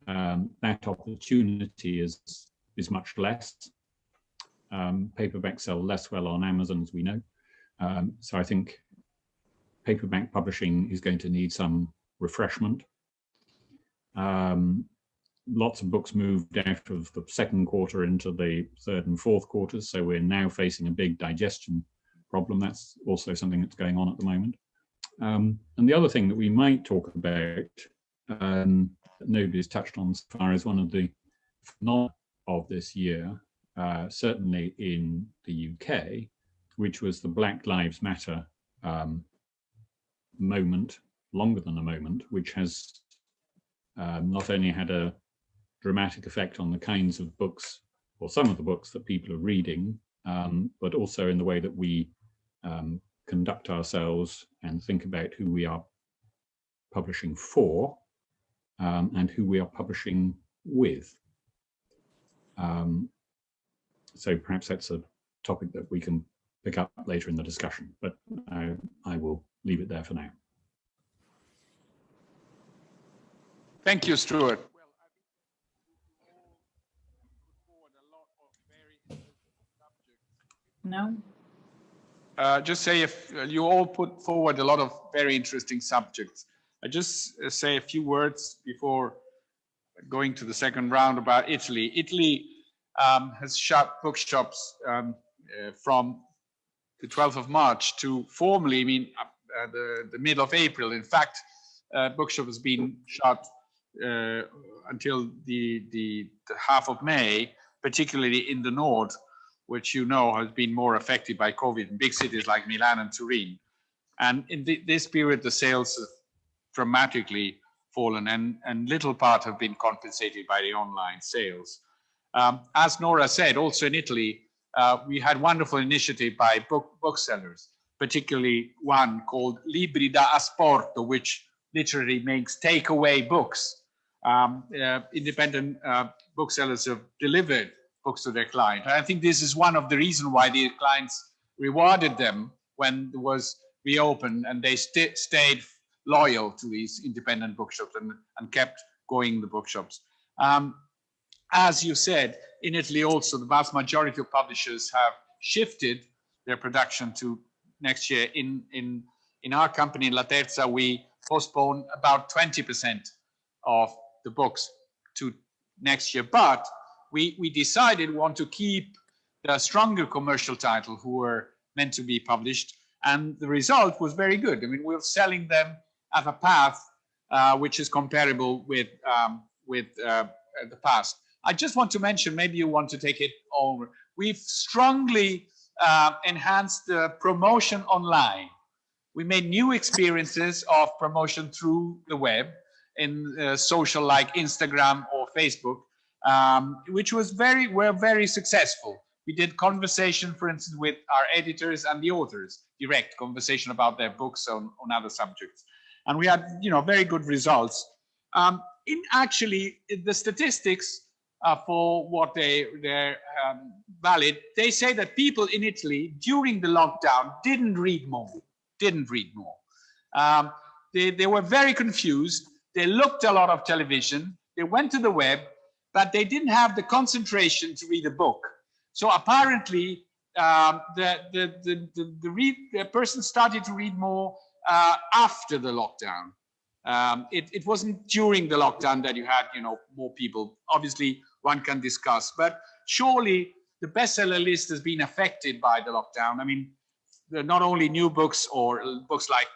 um, that opportunity is, is much less. Um, paperbacks sell less well on Amazon, as we know. Um, so I think paperback publishing is going to need some refreshment. Um, lots of books moved out of the second quarter into the third and fourth quarters. So we're now facing a big digestion problem. That's also something that's going on at the moment. Um, and the other thing that we might talk about, um, that nobody's touched on so far, is one of the phenomena of this year, uh, certainly in the UK, which was the Black Lives Matter um, moment, longer than a moment, which has um, not only had a dramatic effect on the kinds of books or some of the books that people are reading, um, but also in the way that we um, conduct ourselves and think about who we are publishing for um, and who we are publishing with. Um, so perhaps that's a topic that we can pick up later in the discussion, but I, I will leave it there for now. Thank you, Stuart. No? Uh, just say if uh, you all put forward a lot of very interesting subjects. I just uh, say a few words before going to the second round about Italy. Italy um, has shut bookshops um, uh, from the 12th of March to formally, I mean, uh, the, the middle of April. In fact, uh, bookshop has been shut uh, until the, the, the half of May, particularly in the north, which you know has been more affected by COVID in big cities like Milan and Turin. And in the, this period, the sales have dramatically fallen and, and little part have been compensated by the online sales. Um, as Nora said, also in Italy, uh, we had wonderful initiative by book, booksellers, particularly one called Libri da Asporto, which literally makes takeaway books. Um, uh, independent uh, booksellers have delivered books to their client. I think this is one of the reasons why the clients rewarded them when it was reopened and they st stayed loyal to these independent bookshops and, and kept going the bookshops. Um, as you said, in Italy also, the vast majority of publishers have shifted their production to next year. In, in, in our company, Laterza, we postpone about 20% of the books to next year. But we, we decided we want to keep the stronger commercial title who were meant to be published. And the result was very good. I mean, we're selling them at a path uh, which is comparable with, um, with uh, the past. I just want to mention, maybe you want to take it over. We've strongly uh, enhanced the promotion online. We made new experiences of promotion through the web in uh, social like Instagram or Facebook um, which was very, were very successful. We did conversation, for instance, with our editors and the authors, direct conversation about their books on, on other subjects. And we had, you know, very good results. Um, in actually, the statistics uh, for what they, they're um, valid, they say that people in Italy during the lockdown didn't read more, didn't read more. Um, they, they were very confused. They looked a lot of television. They went to the web but they didn't have the concentration to read a book. So apparently, um, the, the, the, the, the, read, the, person started to read more uh, after the lockdown. Um, it, it wasn't during the lockdown that you had, you know, more people. Obviously, one can discuss, but surely the bestseller list has been affected by the lockdown. I mean, not only new books or books like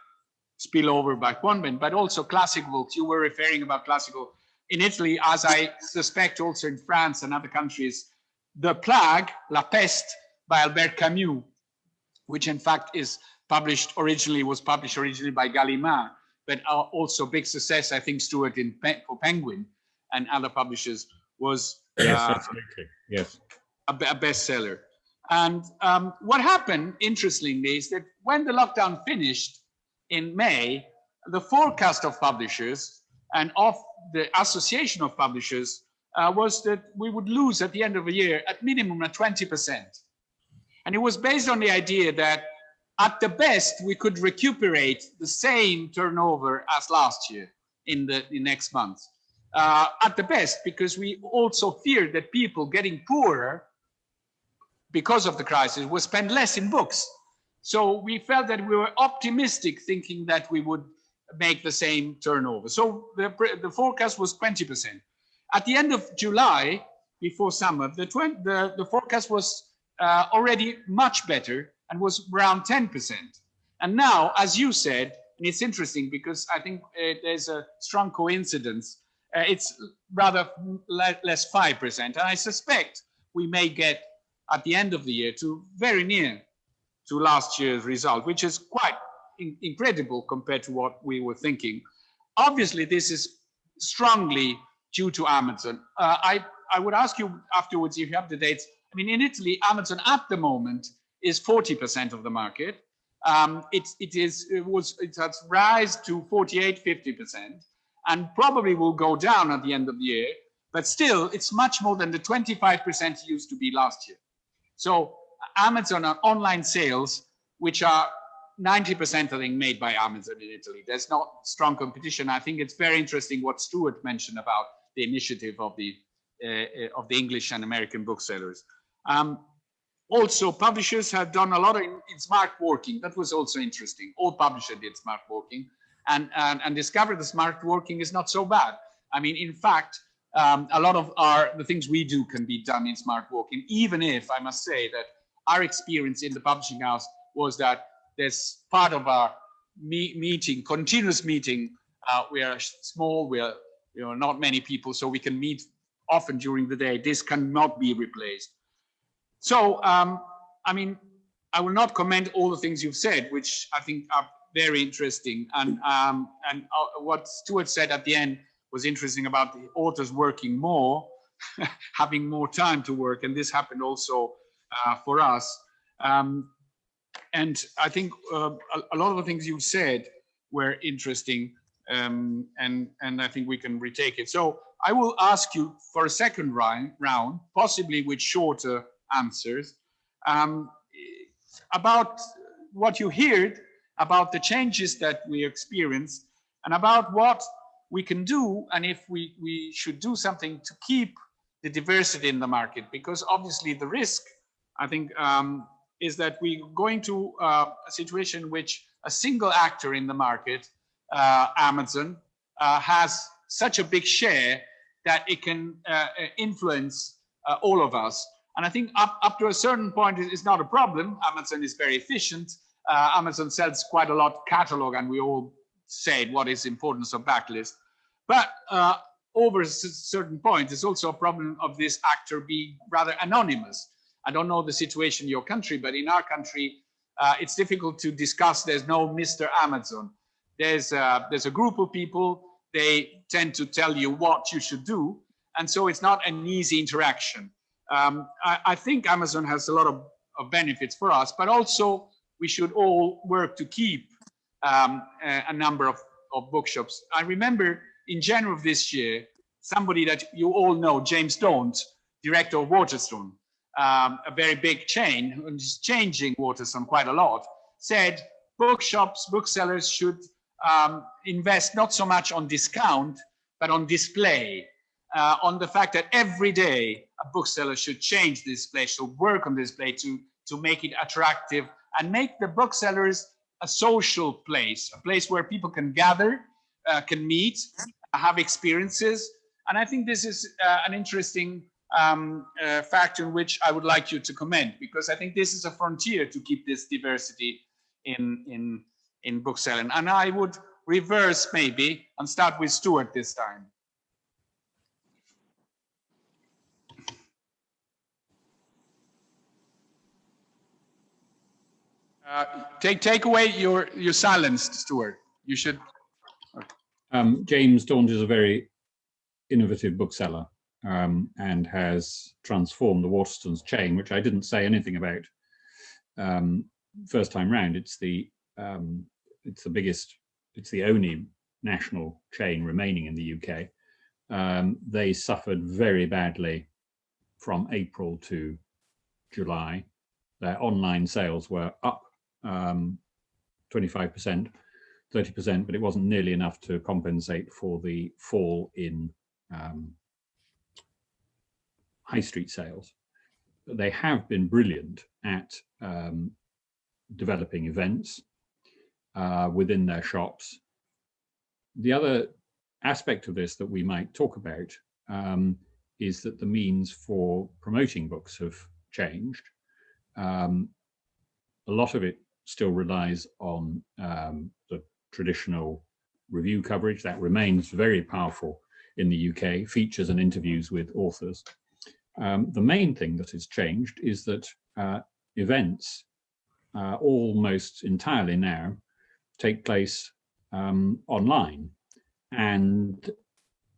Spillover by Quammen, but also classic books. You were referring about classical in Italy, as I suspect also in France and other countries, The Plague, La Peste by Albert Camus, which in fact is published originally, was published originally by Gallimard, but also big success, I think, Stuart, in for Penguin and other publishers was yes, uh, absolutely. Yes. a, a bestseller. And um, what happened, interestingly, is that when the lockdown finished in May, the forecast of publishers and of the Association of Publishers uh, was that we would lose at the end of the year at minimum a 20%. And it was based on the idea that at the best, we could recuperate the same turnover as last year in the, the next month. Uh, at the best, because we also feared that people getting poorer because of the crisis will spend less in books. So we felt that we were optimistic thinking that we would make the same turnover. So the, the forecast was 20%. At the end of July, before summer, the, the, the forecast was uh, already much better and was around 10%. And now, as you said, and it's interesting because I think uh, there's a strong coincidence, uh, it's rather le- less 5%. And I suspect we may get at the end of the year to very near to last year's result, which is quite in- incredible compared to what we were thinking. Obviously, this is strongly due to Amazon. Uh, I, I would ask you afterwards if you have the dates. I mean, in Italy, Amazon at the moment is 40% of the market. Um, it, it is it was it has rise to 48, 50%, and probably will go down at the end of the year. But still, it's much more than the 25% it used to be last year. So Amazon on online sales, which are 90% I think made by Amazon in Italy. There's not strong competition. I think it's very interesting what Stuart mentioned about the initiative of the uh, of the English and American booksellers. Um, also, publishers have done a lot in, in smart working. That was also interesting. All publishers did smart working and, and, and discovered the smart working is not so bad. I mean, in fact, um, a lot of our the things we do can be done in smart working, even if I must say that our experience in the publishing house was that there's part of our me meeting, continuous meeting. Uh, we are small, we are you know not many people, so we can meet often during the day. This cannot be replaced. So, um, I mean, I will not comment all the things you've said, which I think are very interesting. And um, and uh, what Stuart said at the end was interesting about the authors working more, *laughs* having more time to work, and this happened also uh, for us. Um, and I think uh, a, a, lot of the things you said were interesting, um, and and I think we can retake it. So I will ask you for a second round, round possibly with shorter answers, um, about what you heard about the changes that we experience, and about what we can do, and if we we should do something to keep the diversity in the market, because obviously the risk, I think. Um, is that we're going to uh, a situation which a single actor in the market, uh, Amazon, uh, has such a big share that it can uh, influence uh, all of us. And I think up, up to a certain point, it's not a problem. Amazon is very efficient. Uh, Amazon sells quite a lot catalog, and we all said what is importance of backlist. But over a certain point, it's also a problem of this actor being rather anonymous. I don't know the situation in your country, but in our country, uh, it's difficult to discuss. There's no Mr. Amazon. There's a, there's a group of people. They tend to tell you what you should do. And so it's not an easy interaction. Um, I, I, think Amazon has a lot of, of, benefits for us, but also we should all work to keep um, a, a, number of, of bookshops. I remember in January of this year, somebody that you all know, James Daunt, director of Waterstone, um, a very big chain, which is changing Waterstone quite a lot, said bookshops, booksellers should um, invest not so much on discount, but on display, uh, on the fact that every day a bookseller should change display, should work on display to, to make it attractive and make the booksellers a social place, a place where people can gather, uh, can meet, have experiences. And I think this is uh, an interesting um, uh, factor in which I would like you to comment, because I think this is a frontier to keep this diversity in, in, in bookselling. And I would reverse maybe and start with Stuart this time. Uh, take take away your your silence, Stuart. You should. Um, James Daunt is a very innovative bookseller um, and has transformed the Waterstones chain, which I didn't say anything about um, first time round. It's the um, it's the biggest, it's the only national chain remaining in the UK. Um, they suffered very badly from April to July. Their online sales were up um, 25%, 30%, but it wasn't nearly enough to compensate for the fall in um, high street sales. But they have been brilliant at um, developing events uh, within their shops. The other aspect of this that we might talk about um, is that the means for promoting books have changed. Um, a lot of it still relies on um, the traditional review coverage that remains very powerful in the UK, features and interviews with authors. Um, the main thing that has changed is that uh, events uh, almost entirely now take place um, online. And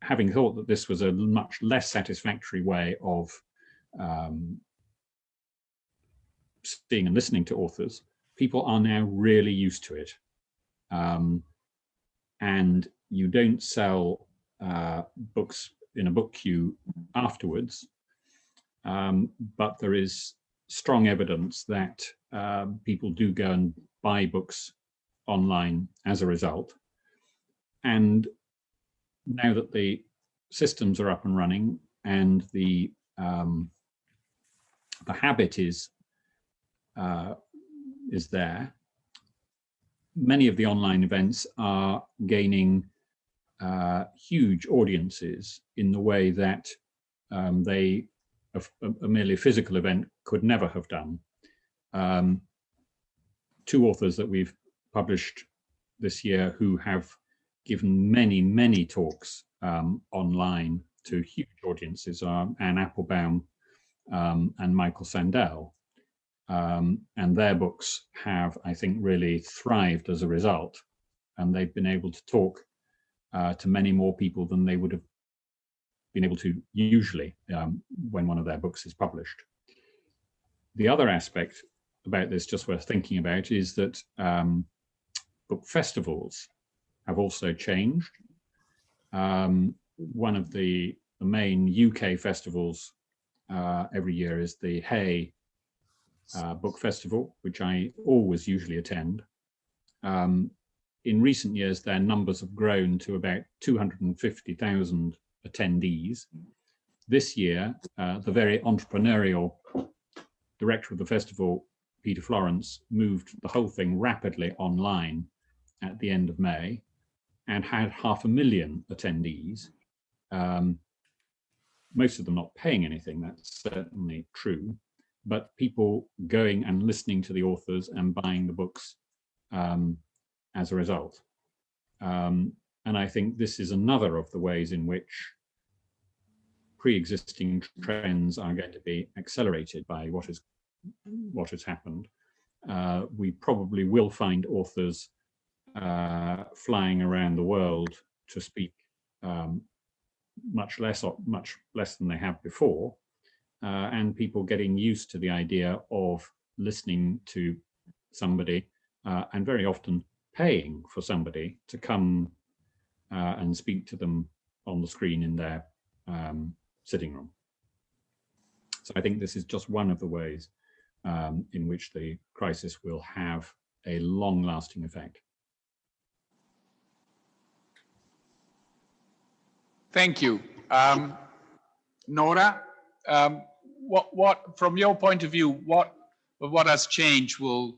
having thought that this was a much less satisfactory way of um, seeing and listening to authors, people are now really used to it. Um, and you don't sell uh, books in a book queue afterwards, um, but there is strong evidence that uh, people do go and buy books online as a result. And now that the systems are up and running and the um, the habit is uh, is there, many of the online events are gaining uh, huge audiences in the way that um, they a, a, merely physical event could never have done. Um, two authors that we've published this year who have given many, many talks um, online to huge audiences are Anne Applebaum um, and Michael Sandel. Um, and their books have, I think, really thrived as a result. And they've been able to talk uh, to many more people than they would have been able to usually um, when one of their books is published. The other aspect about this, just worth thinking about, is that um, book festivals have also changed. Um, one of the, the, main UK festivals uh, every year is the Hay uh, Book Festival, which I always usually attend. Um, in recent years, their numbers have grown to about 250,000 attendees. This year, uh, the very entrepreneurial director of the festival, Peter Florence, moved the whole thing rapidly online at the end of May and had half a million attendees. Um, most of them not paying anything, that's certainly true, but people going and listening to the authors and buying the books um, as a result. Um, and I think this is another of the ways in which pre-existing trends are going to be accelerated by what is what has happened. Uh, we probably will find authors uh, flying around the world to speak um, much less much less than they have before, uh, and people getting used to the idea of listening to somebody uh, and very often paying for somebody to come uh, and speak to them on the screen in their um, sitting room. So I think this is just one of the ways um, in which the crisis will have a long lasting effect. Thank you. Um, Nora, um, what, what, from your point of view, what, what has changed will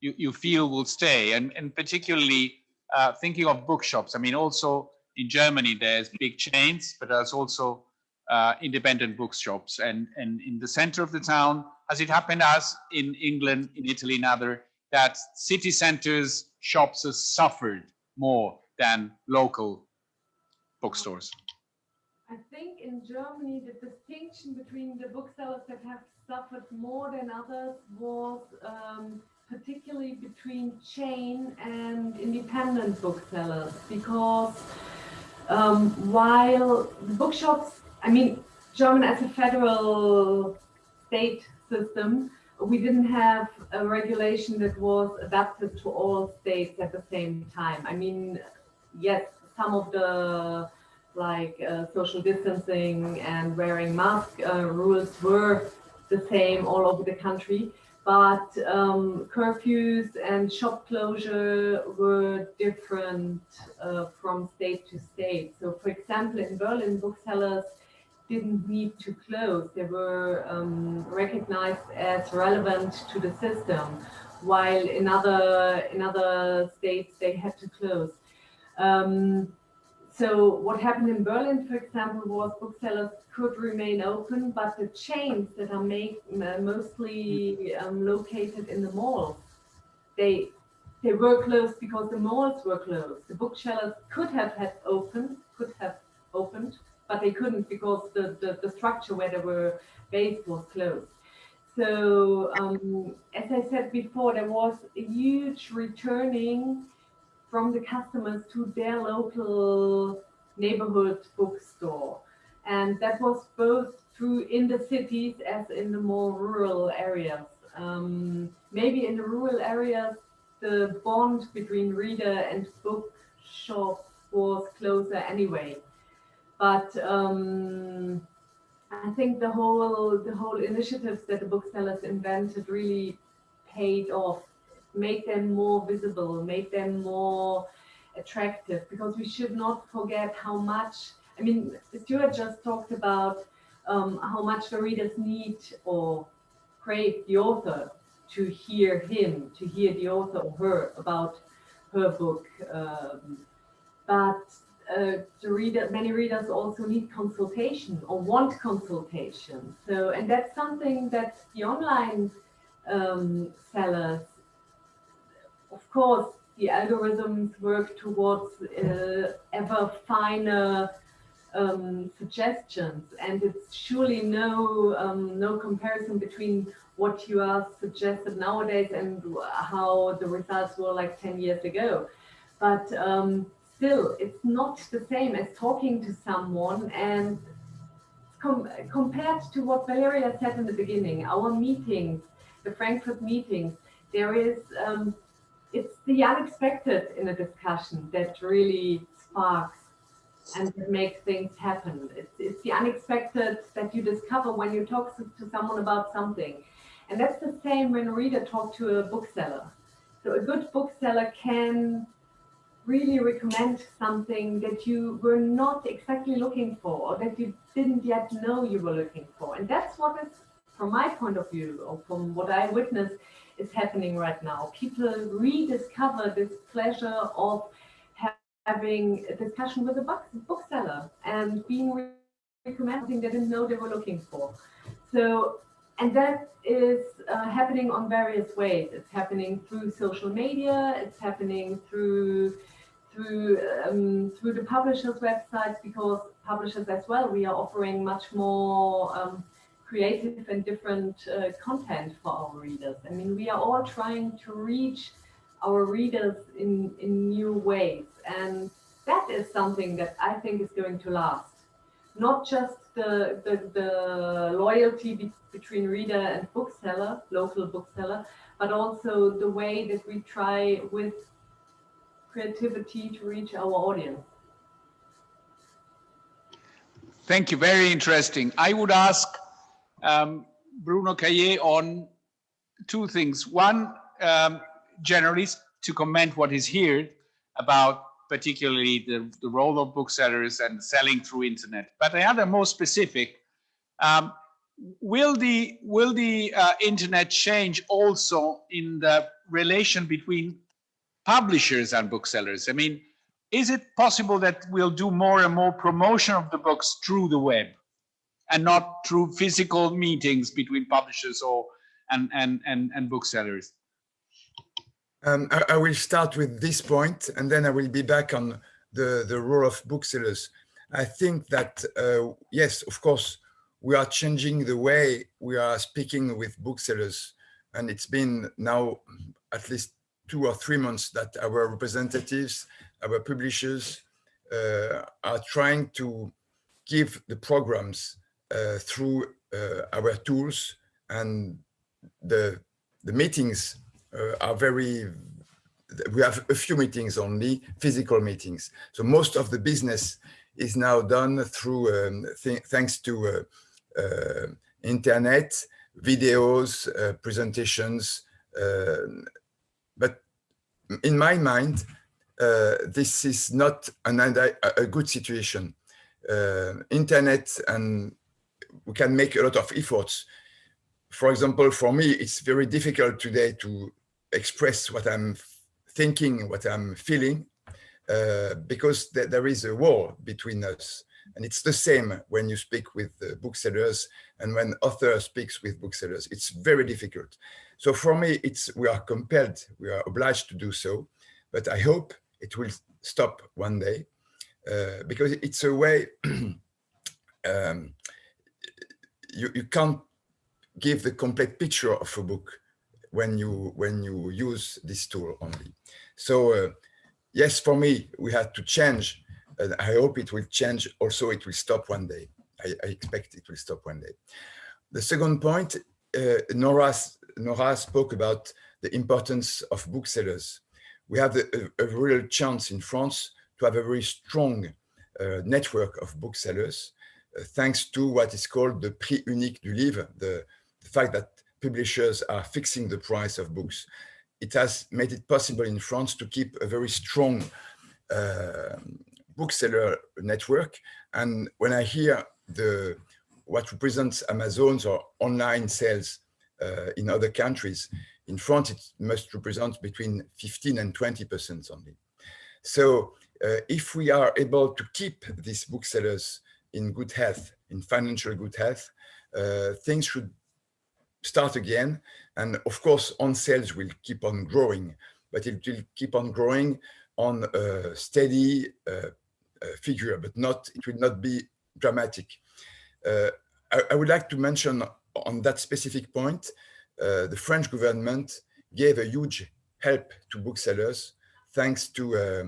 you, you feel will stay? And, and particularly uh, thinking of bookshops, I mean, also in Germany, there's big chains, but there's also uh, independent bookshops. And, and in the center of the town, as it happened as in England, in Italy, and other, that city centers, shops have suffered more than local bookstores. I think in Germany, the distinction between the booksellers that have suffered more than others was um, particularly between chain and independent booksellers because um, while the bookshops I mean, German as a federal state system, we didn't have a regulation that was adapted to all states at the same time. I mean, yes, some of the like uh, social distancing and wearing mask uh, rules were the same all over the country, but um, curfews and shop closure were different uh, from state to state. So for example, in Berlin, booksellers didn't need to close. They were um, recognized as relevant to the system, while in other, in other states they had to close. Um, so what happened in Berlin, for example, was booksellers could remain open, but the chains that are make, mostly um, located in the malls, they they were closed because the malls were closed. The booksellers could have had open, could have opened, but they couldn't because the, the, the structure where they were based was closed. So um, as I said before, there was a huge returning from the customers to their local neighborhood bookstore. And that was both true in the cities as in the more rural areas. Um, maybe in the rural areas, the bond between reader and bookshop was closer anyway but um, I think the whole the whole initiatives that the booksellers invented really paid off, made them more visible, make them more attractive. Because we should not forget how much. I mean, Stuart just talked about um, how much the readers need or crave the author to hear him, to hear the author or her about her book. Um, but uh, the reader, many readers also need consultation or want consultation. So, and that's something that the online um, sellers, of course, the algorithms work towards uh, ever finer um, suggestions, and it's surely no um, no comparison between what you are suggested nowadays and how the results were like 10 years ago. But um, still it's not the same as talking to someone and com compared to what Valeria said in the beginning, our meetings, the Frankfurt meetings, there is, um, it's the unexpected in a discussion that really sparks and makes things happen. It's, it's the unexpected that you discover when you talk to, someone about something. And that's the same when a reader talks to a bookseller. So a good bookseller can really recommend something that you were not exactly looking for or that you didn't yet know you were looking for. And that's what is, from my point of view, or from what I witnessed, is happening right now. People rediscover this pleasure of having a discussion with a book, bookseller and being recommended something they didn't know they were looking for. So, and that is uh, happening on various ways. It's happening through social media. It's happening through through um, through the publishers' websites because publishers as well we are offering much more um, creative and different uh, content for our readers. I mean, we are all trying to reach our readers in in new ways, and that is something that I think is going to last. Not just the the, the loyalty be between reader and bookseller, local bookseller, but also the way that we try with creativity to reach our audience. Thank you. Very interesting. I would ask um, Bruno Caillet on two things. One, um, generally to comment what is here about particularly the, the role of booksellers and selling through internet. But the other more specific, um, will the will the uh, internet change also in the relation between publishers and booksellers? I mean, is it possible that we'll do more and more promotion of the books through the web and not through physical meetings between publishers or and and and, and booksellers? Um, I, I, will start with this point and then I will be back on the, the role of booksellers. I think that, uh, yes, of course, we are changing the way we are speaking with booksellers. And it's been now at least two or three months that our representatives, our publishers uh, are trying to give the programs through uh, our tools and the the meetings uh, are very we have a few meetings only physical meetings. So most of the business is now done through um, th thanks to uh, uh, internet videos uh, presentations but in my mind this is not an, a good situation. Internet and we can make a lot of efforts. For example, for me, it's very difficult today to express what I'm thinking, what I'm feeling, uh, because th there is a war between us. And it's the same when you speak with booksellers and when author speaks with booksellers. It's very difficult. So for me, it's we are compelled, we are obliged to do so. But I hope it will stop one day uh, because it's a way *clears throat* um, you, you can't give the complete picture of a book when you when you use this tool only. So uh, yes, for me, we had to change. And I hope it will change. Also, it will stop one day. I, I expect it will stop one day. The second point, uh, Nora, Nora spoke about the importance of booksellers. We have a, a, real chance in France to have a very strong uh, network of booksellers thanks to what is called the prix unique du livre, the, the fact that publishers are fixing the price of books. It has made it possible in France to keep a very strong uh, bookseller network. And when I hear the what represents Amazon's or online sales uh, in other countries, in France, it must represent between 15 and 20% only. So uh, if we are able to keep these booksellers in good health, in financial good health, uh, things should start again. And of course, on sales will keep on growing, but it will keep on growing on a steady uh, uh, figure, but not, it will not be dramatic. Uh, I, I, would like to mention on that specific point, uh, the French government gave a huge help to booksellers thanks to uh,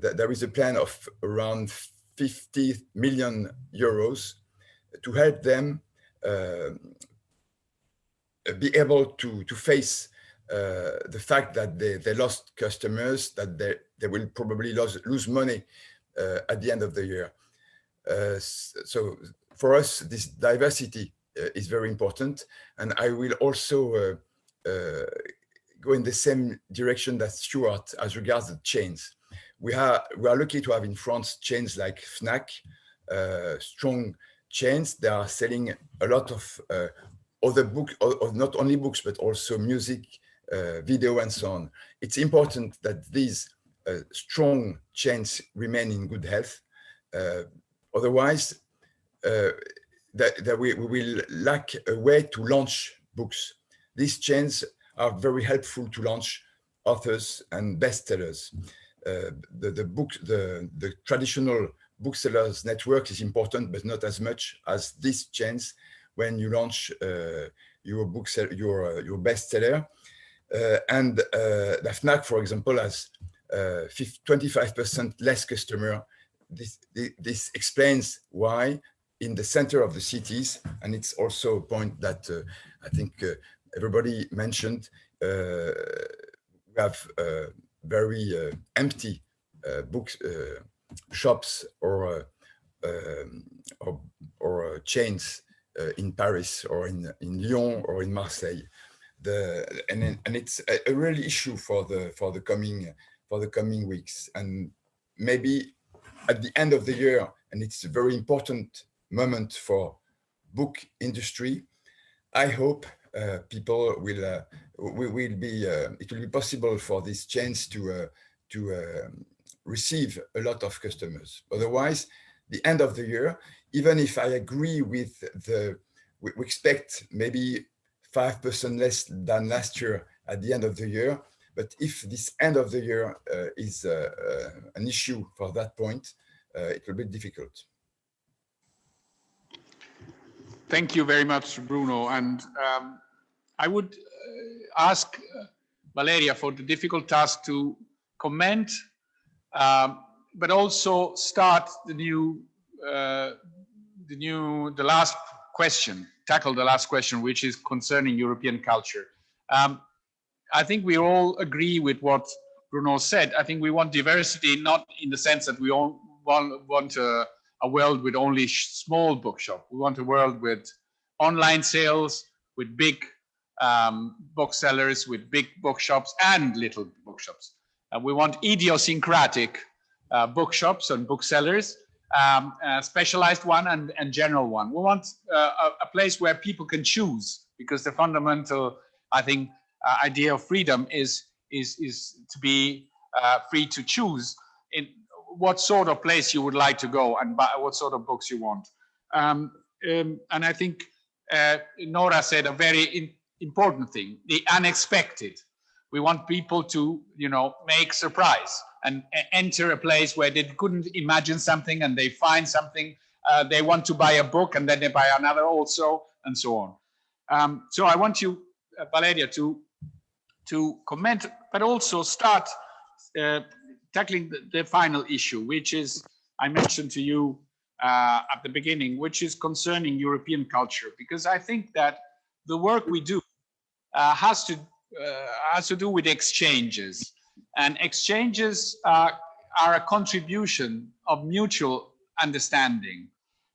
that there is a plan of around 50 million euros to help them uh, be able to, to face uh, the fact that they, they lost customers, that they, they will probably lose, lose money uh, at the end of the year. Uh, so for us, this diversity uh, is very important. And I will also uh, go in the same direction that Stuart as regards the chains we are we are lucky to have in France chains like Fnac, uh, strong chains. that are selling a lot of uh, other books, not only books but also music, uh, video, and so on. It's important that these uh, strong chains remain in good health. Uh, otherwise, uh, that, that we, we will lack a way to launch books. These chains are very helpful to launch authors and bestsellers. Uh, the, the book, the, the traditional booksellers network is important, but not as much as this chains when you launch uh, your book, your, uh, your bestseller. Uh, and uh, the FNAC, for example, has 25% less customer. This, this explains why in the center of the cities, and it's also a point that I think everybody mentioned, we have very uh, empty uh, books uh, shops or um, or, or chains in Paris or in in Lyon or in Marseille. The and and it's a, real issue for the for the coming for the coming weeks and maybe at the end of the year and it's a very important moment for book industry i hope people will uh, we will be uh, it will be possible for this chains to uh, to um, receive a lot of customers. Otherwise, the end of the year, even if I agree with the we, we expect maybe five percent less than last year at the end of the year. But if this end of the year uh, is uh, uh, an issue for that point, uh, it will be difficult. Thank you very much, Bruno. And um, I would ask uh, Valeria for the difficult task to comment, um, but also start the new uh, the new, the last question, tackle the last question, which is concerning European culture. Um, I think we all agree with what Bruno said. I think we want diversity, not in the sense that we all want, want a, a world with only small bookshop. We want a world with online sales, with big um, booksellers, with big bookshops and little bookshops. Uh, we want idiosyncratic uh, bookshops and booksellers, um, specialized one and, and general one. We want uh, a, a, place where people can choose because the fundamental, I think, uh, idea of freedom is, is, is to be uh, free to choose in what sort of place you would like to go and buy, what sort of books you want. Um, um, and I think uh, Nora said a very in, important thing, the unexpected. We want people to, you know, make surprise and enter a place where they couldn't imagine something and they find something. Uh, they want to buy a book and then they buy another also and so on. Um, so I want you, uh, Valeria, to to comment, but also start uh, tackling the, the, final issue, which is I mentioned to you uh, at the beginning, which is concerning European culture, because I think that the work we do has to uh, has to do with exchanges, and exchanges are a contribution of mutual understanding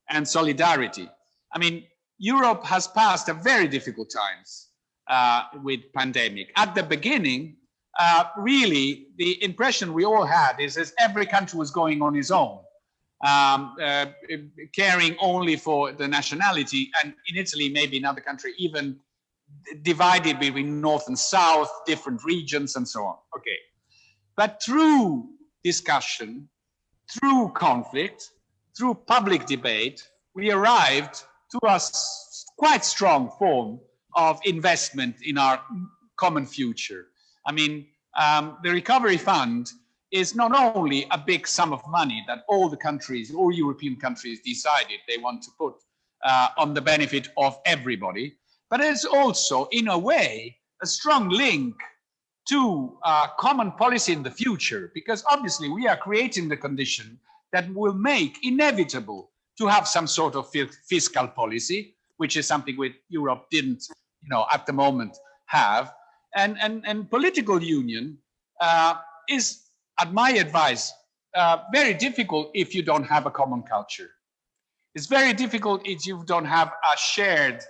and solidarity. I mean, Europe has passed a very difficult times uh, with pandemic. At the beginning, uh, really, the impression we all had is that every country was going on its own, um, uh, caring only for the nationality, and in Italy, maybe another country, even divided between north and south, different regions and so on. Okay. But through discussion, through conflict, through public debate, we arrived to a quite strong form of investment in our common future. I mean, um, the recovery fund is not only a big sum of money that all the countries, all European countries decided they want to put uh, on the benefit of everybody, but it's also, in a way, a strong link to a common policy in the future, because obviously we are creating the condition that will make inevitable to have some sort of fiscal policy, which is something which Europe didn't, you know, at the moment have. And, and, and political union uh, is, at my advice, uh, very difficult if you don't have a common culture. It's very difficult if you don't have a shared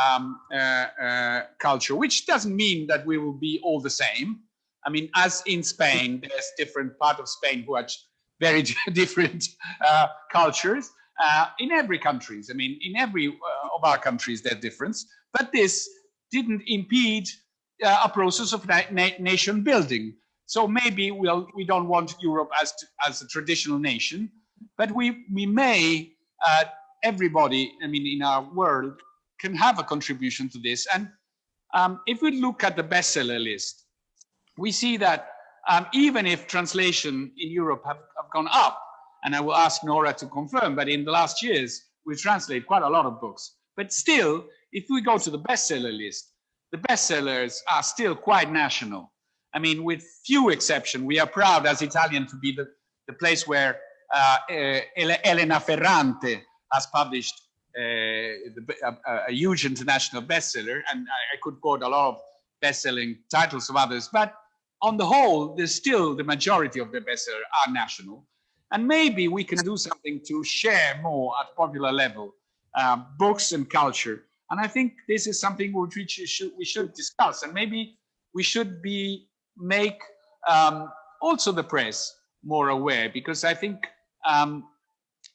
um, uh, uh, culture, which doesn't mean that we will be all the same. I mean, as in Spain, there's different part of Spain who have *laughs* very *laughs* different uh, cultures. Uh, in every countries, I mean, in every uh, of our countries, there's difference. But this didn't impede uh, a process of na nation building. So maybe we'll, we don't want Europe as to, as a traditional nation, but we we may everybody, I mean, in our world, can have a contribution to this. And um, if we look at the bestseller list, we see that um, even if translation in Europe have, have, gone up, and I will ask Nora to confirm, but in the last years, we translate quite a lot of books. But still, if we go to the bestseller list, the bestsellers are still quite national. I mean, with few exceptions, we are proud as Italian to be the, the place where uh, uh, Elena Ferrante has published uh, a, a, huge international bestseller, and I, I could quote a lot of best-selling titles of others, but on the whole, there's still the majority of the bestseller are national. And maybe we can do something to share more at popular level, um, books and culture. And I think this is something which we should, we should discuss. And maybe we should be make um, also the press more aware, because I think um,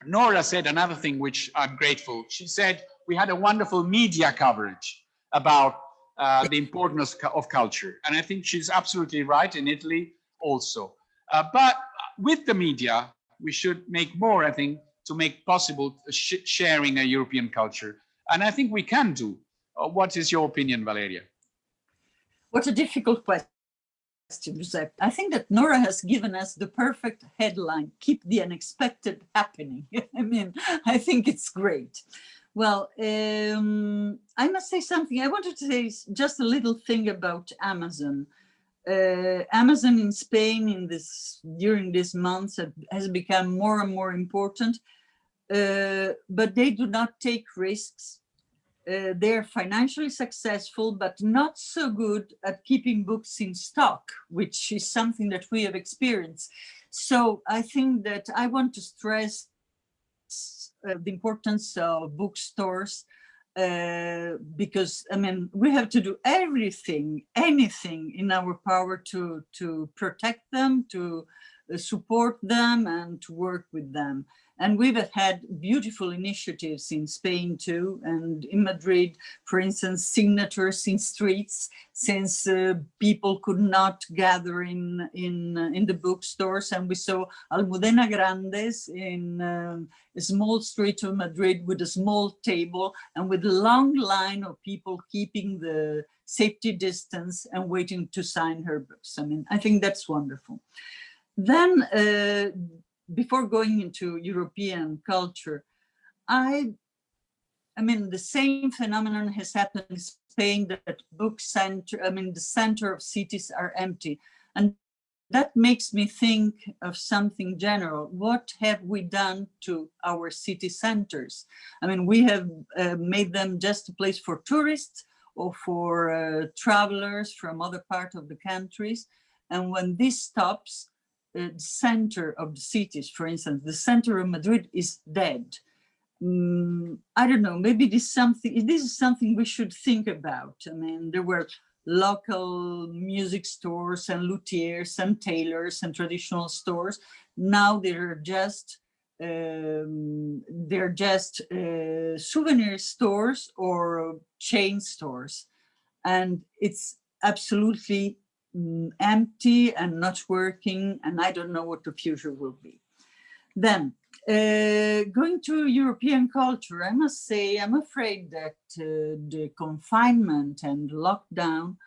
Nora said another thing which I'm grateful. She said we had a wonderful media coverage about uh, the importance of culture. And I think she's absolutely right in Italy also. Uh, but with the media, we should make more, I think, to make possible sh sharing a European culture. And I think we can do. Uh, what is your opinion, Valeria? What a difficult question. Giuseppe. I think that Nora has given us the perfect headline, keep the unexpected happening. *laughs* I mean, I think it's great. Well, um, I must say something. I wanted to say just a little thing about Amazon. Uh, Amazon in Spain in this during this month has become more and more important. uh, but they do not take risks. Uh, they're financially successful, but not so good at keeping books in stock, which is something that we have experienced. So I think that I want to stress uh, the importance of bookstores uh, because I mean we have to do everything, anything in our power to to protect them, to uh, support them, and to work with them. And we've had beautiful initiatives in Spain too, and in Madrid, for instance, signatures in streets, since uh, people could not gather in in uh, in the bookstores, and we saw Almudena Grandes in um, a small street of Madrid with a small table and with a long line of people keeping the safety distance and waiting to sign her books. I mean, I think that's wonderful. Then uh, before going into European culture, I, I mean, the same phenomenon has happened in Spain that book center, I mean, the center of cities are empty. And that makes me think of something general. What have we done to our city centers? I mean, we have uh, made them just a place for tourists or for uh, travelers from other parts of the countries. And when this stops, the center of the cities, for instance, the center of Madrid is dead. Mm, I don't know, maybe this is something, this is something we should think about. I mean, there were local music stores and luthiers and tailors and traditional stores. Now they're just um, they're just uh, souvenir stores or chain stores. And it's absolutely mm, empty and not working and I don't know what the future will be. Then uh, going to European culture, I must say I'm afraid that uh, the confinement and lockdown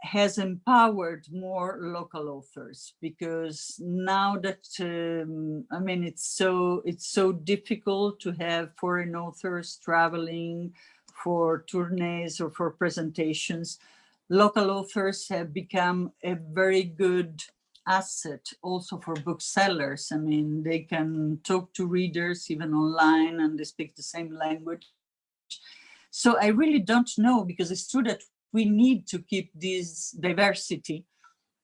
has empowered more local authors because now that um, I mean it's so it's so difficult to have foreign authors traveling for tourneys or for presentations local authors have become a very good asset also for booksellers. I mean, they can talk to readers even online and they speak the same language. So I really don't know because it's true that we need to keep this diversity,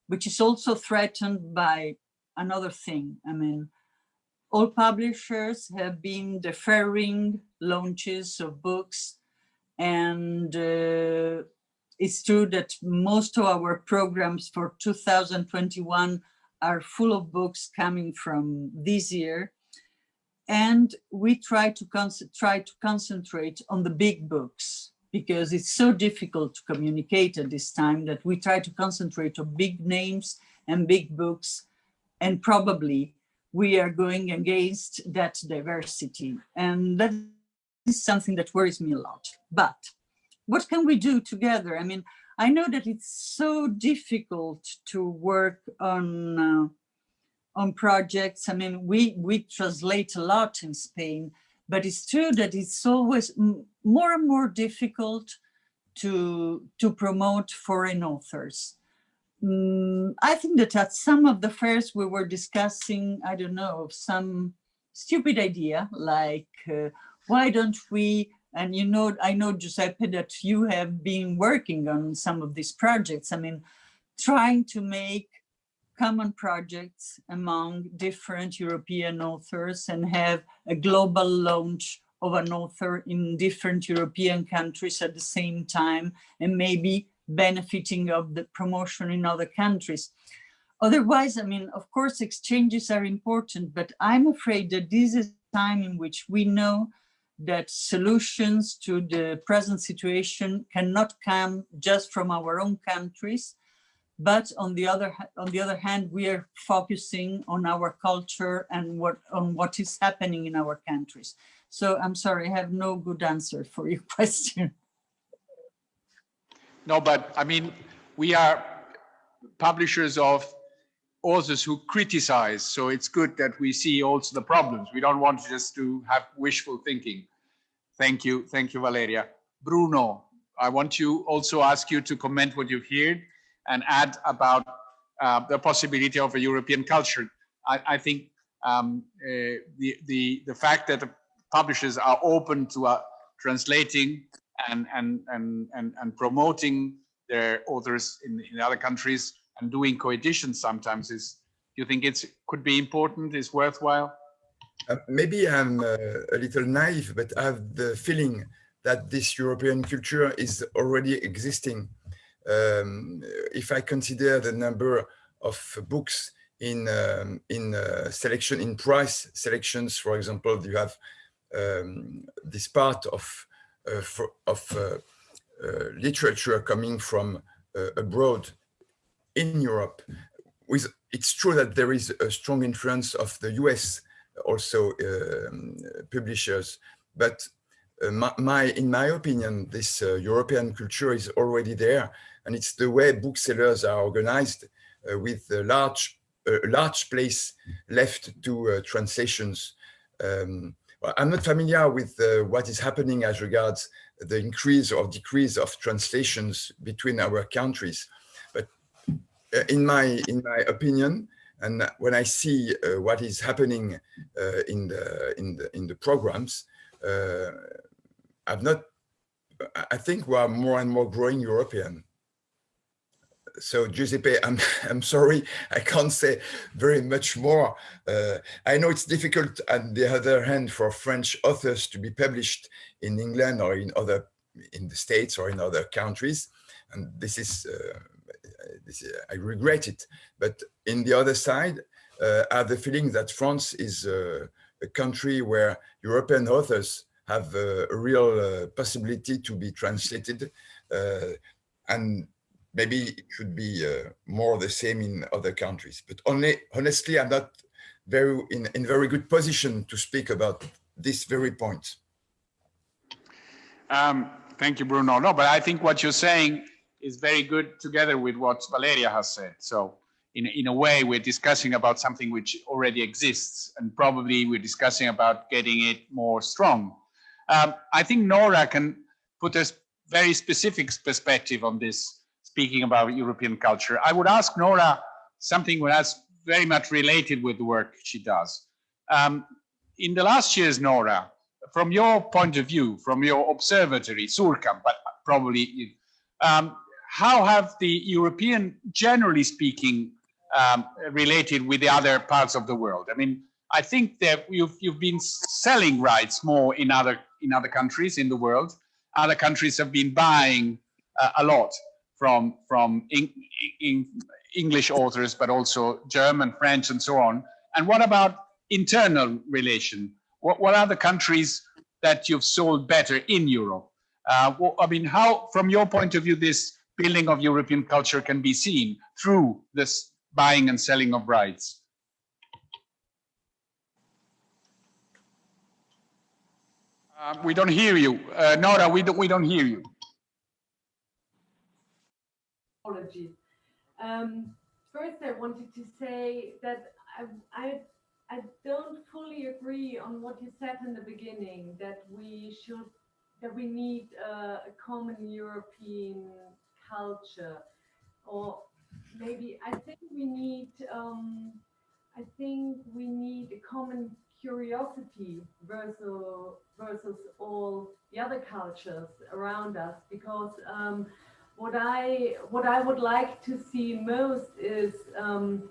which is also threatened by another thing. I mean, all publishers have been deferring launches of books and uh, it's true that most of our programs for 2021 are full of books coming from this year. And we try to, try to concentrate on the big books because it's so difficult to communicate at this time that we try to concentrate on big names and big books. And probably we are going against that diversity. And that is something that worries me a lot. But what can we do together? I mean, I know that it's so difficult to work on uh, on projects. I mean, we we translate a lot in Spain, but it's true that it's always more and more difficult to to promote foreign authors. Mm, I think that at some of the fairs we were discussing, I don't know, some stupid idea like uh, why don't we and you know, I know, Giuseppe, that you have been working on some of these projects. I mean, trying to make common projects among different European authors and have a global launch of an author in different European countries at the same time and maybe benefiting of the promotion in other countries. Otherwise, I mean, of course, exchanges are important, but I'm afraid that this is time in which we know that solutions to the present situation cannot come just from our own countries, but on the other on the other hand, we are focusing on our culture and what on what is happening in our countries. So I'm sorry, I have no good answer for your *laughs* question. No, but I mean, we are publishers of authors who criticize. So it's good that we see also the problems. We don't want just to have wishful thinking. Thank you. Thank you, Valeria. Bruno, I want to also ask you to comment what you've heard and add about uh, the possibility of a European culture. I, I think um, uh, the, the, the fact that the publishers are open to uh, translating and, and, and, and, and promoting their authors in, in other countries and doing co-editions sometimes is, do you think it's could be important, is worthwhile? Uh, maybe I'm uh, a little naive, but I have the feeling that this European culture is already existing. Um, if I consider the number of books in um, in uh, selection in price selections, for example, you have um, this part of uh, for, of uh, uh, literature coming from abroad in Europe. With it's true that there is a strong influence of the US also um, publishers, but uh, my, my, in my opinion, this uh, European culture is already there, and it's the way booksellers are organized uh, with a large, large place left to translations. Um, I'm not familiar with what is happening as regards the increase or decrease of translations between our countries, in my in my opinion, and when I see uh, what is happening uh, in the in the in the programs, uh, I've not. I think we are more and more growing European. So Giuseppe, I'm *laughs* I'm sorry, I can't say very much more. Uh, I know it's difficult, on the other hand, for French authors to be published in England or in other in the States or in other countries, and this is uh, this, I regret it. But in the other side, uh, I have the feeling that France is uh, a country where European authors have a, real uh, possibility to be translated. Uh, and maybe it should be uh, more the same in other countries. But only, honestly, I'm not very in, in very good position to speak about this very point. Um, thank you, Bruno. No, but I think what you're saying is very good together with what Valeria has said. So in, in a way, we're discussing about something which already exists, and probably we're discussing about getting it more strong. Um, I think Nora can put a very specific perspective on this, speaking about European culture. I would ask Nora something that's very much related with the work she does. Um, in the last years, Nora, from your point of view, from your observatory, Suhrkamp, but probably, um, how have the European, generally speaking, um, related with the other parts of the world? I mean, I think that you've you've been selling rights more in other in other countries in the world. Other countries have been buying uh, a lot from from in, in English authors, but also German, French, and so on. And what about internal relation? What what are the countries that you've sold better in Europe? Uh, well, I mean, how, from your point of view, this building of European culture can be seen through this buying and selling of rights. Uh, we don't hear you. Uh, Nora, we don't, we don't hear you. Apologies. Um, first, I wanted to say that I, I, I don't fully agree on what you said in the beginning, that we should, that we need a common European culture or maybe I think we need um, I think we need a common curiosity versus versus all the other cultures around us because um, what I what I would like to see most is um,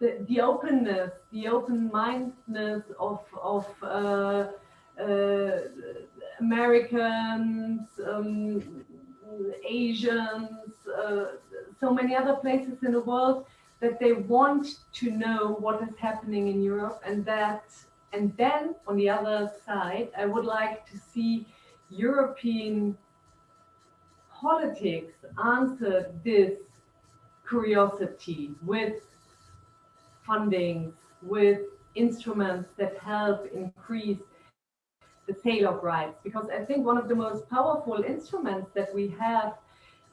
the, the openness, the open-mindedness of of uh, uh, Americans, um, Asians, uh, so many other places in the world that they want to know what is happening in Europe and that and then on the other side I would like to see European politics answer this curiosity with funding with instruments that help increase the sale of rights because I think one of the most powerful instruments that we have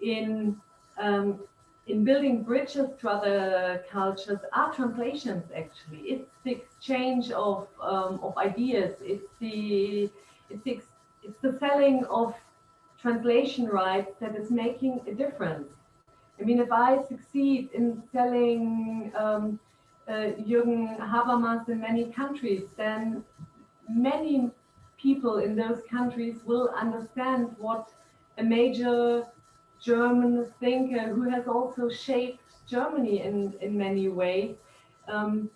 in um, in building bridges to other cultures are translations actually. It's the exchange of um, of ideas. It's the it's the, it's the selling of translation rights that is making a difference. I mean if I succeed in selling um, uh, Jürgen Habermas in many countries, then many people in those countries will understand what a major German thinker who has also shaped Germany in, in many ways um,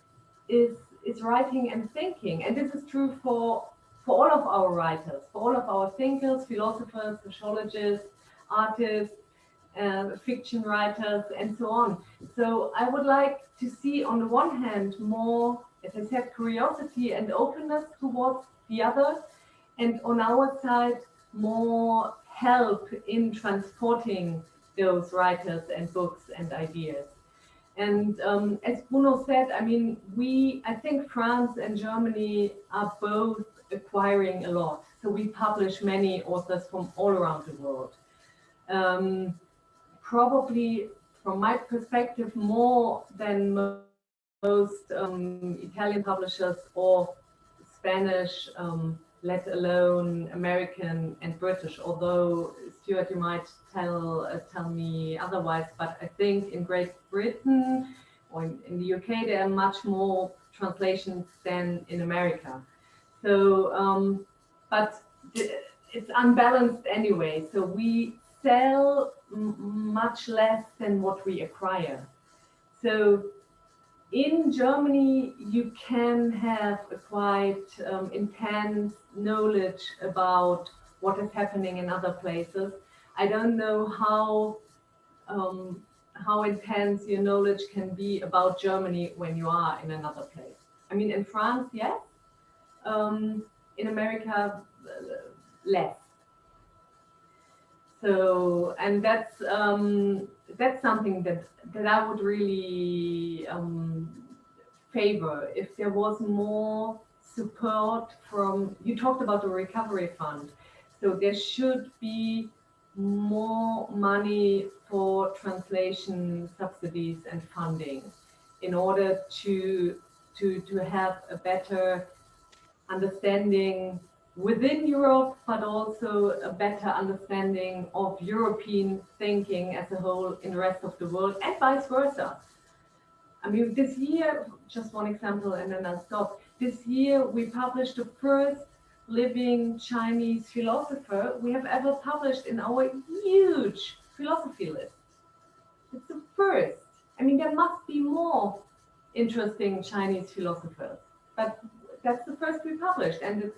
is, is writing and thinking. And this is true for, for all of our writers, for all of our thinkers, philosophers, sociologists, artists, uh, fiction writers, and so on. So I would like to see, on the one hand, more, as I said, curiosity and openness towards the other, and on our side, more help in transporting those writers and books and ideas. And um, as Bruno said, I mean, we, I think France and Germany are both acquiring a lot. So we publish many authors from all around the world. Um, probably, from my perspective, more than most um, Italian publishers or Spanish um, let alone American and British, although Stuart, you might tell uh, tell me otherwise, but I think in Great Britain or in, in, the UK, there are much more translations than in America. So, um, but it's unbalanced anyway. So we sell much less than what we acquire. So in Germany, you can have a quite um, intense knowledge about what is happening in other places. I don't know how um, how intense your knowledge can be about Germany when you are in another place. I mean, in France, yes. Um, in America, less. So, and that's um, that's something that that I would really um, favor if there was more support from. You talked about the recovery fund, so there should be more money for translation subsidies and funding in order to to to have a better understanding within Europe, but also a better understanding of European thinking as a whole in the rest of the world and vice versa. I mean, this year, just one example and then I'll stop. This year, we published the first living Chinese philosopher we have ever published in our huge philosophy list. It's the first. I mean, there must be more interesting Chinese philosophers, but that's the first we published and it's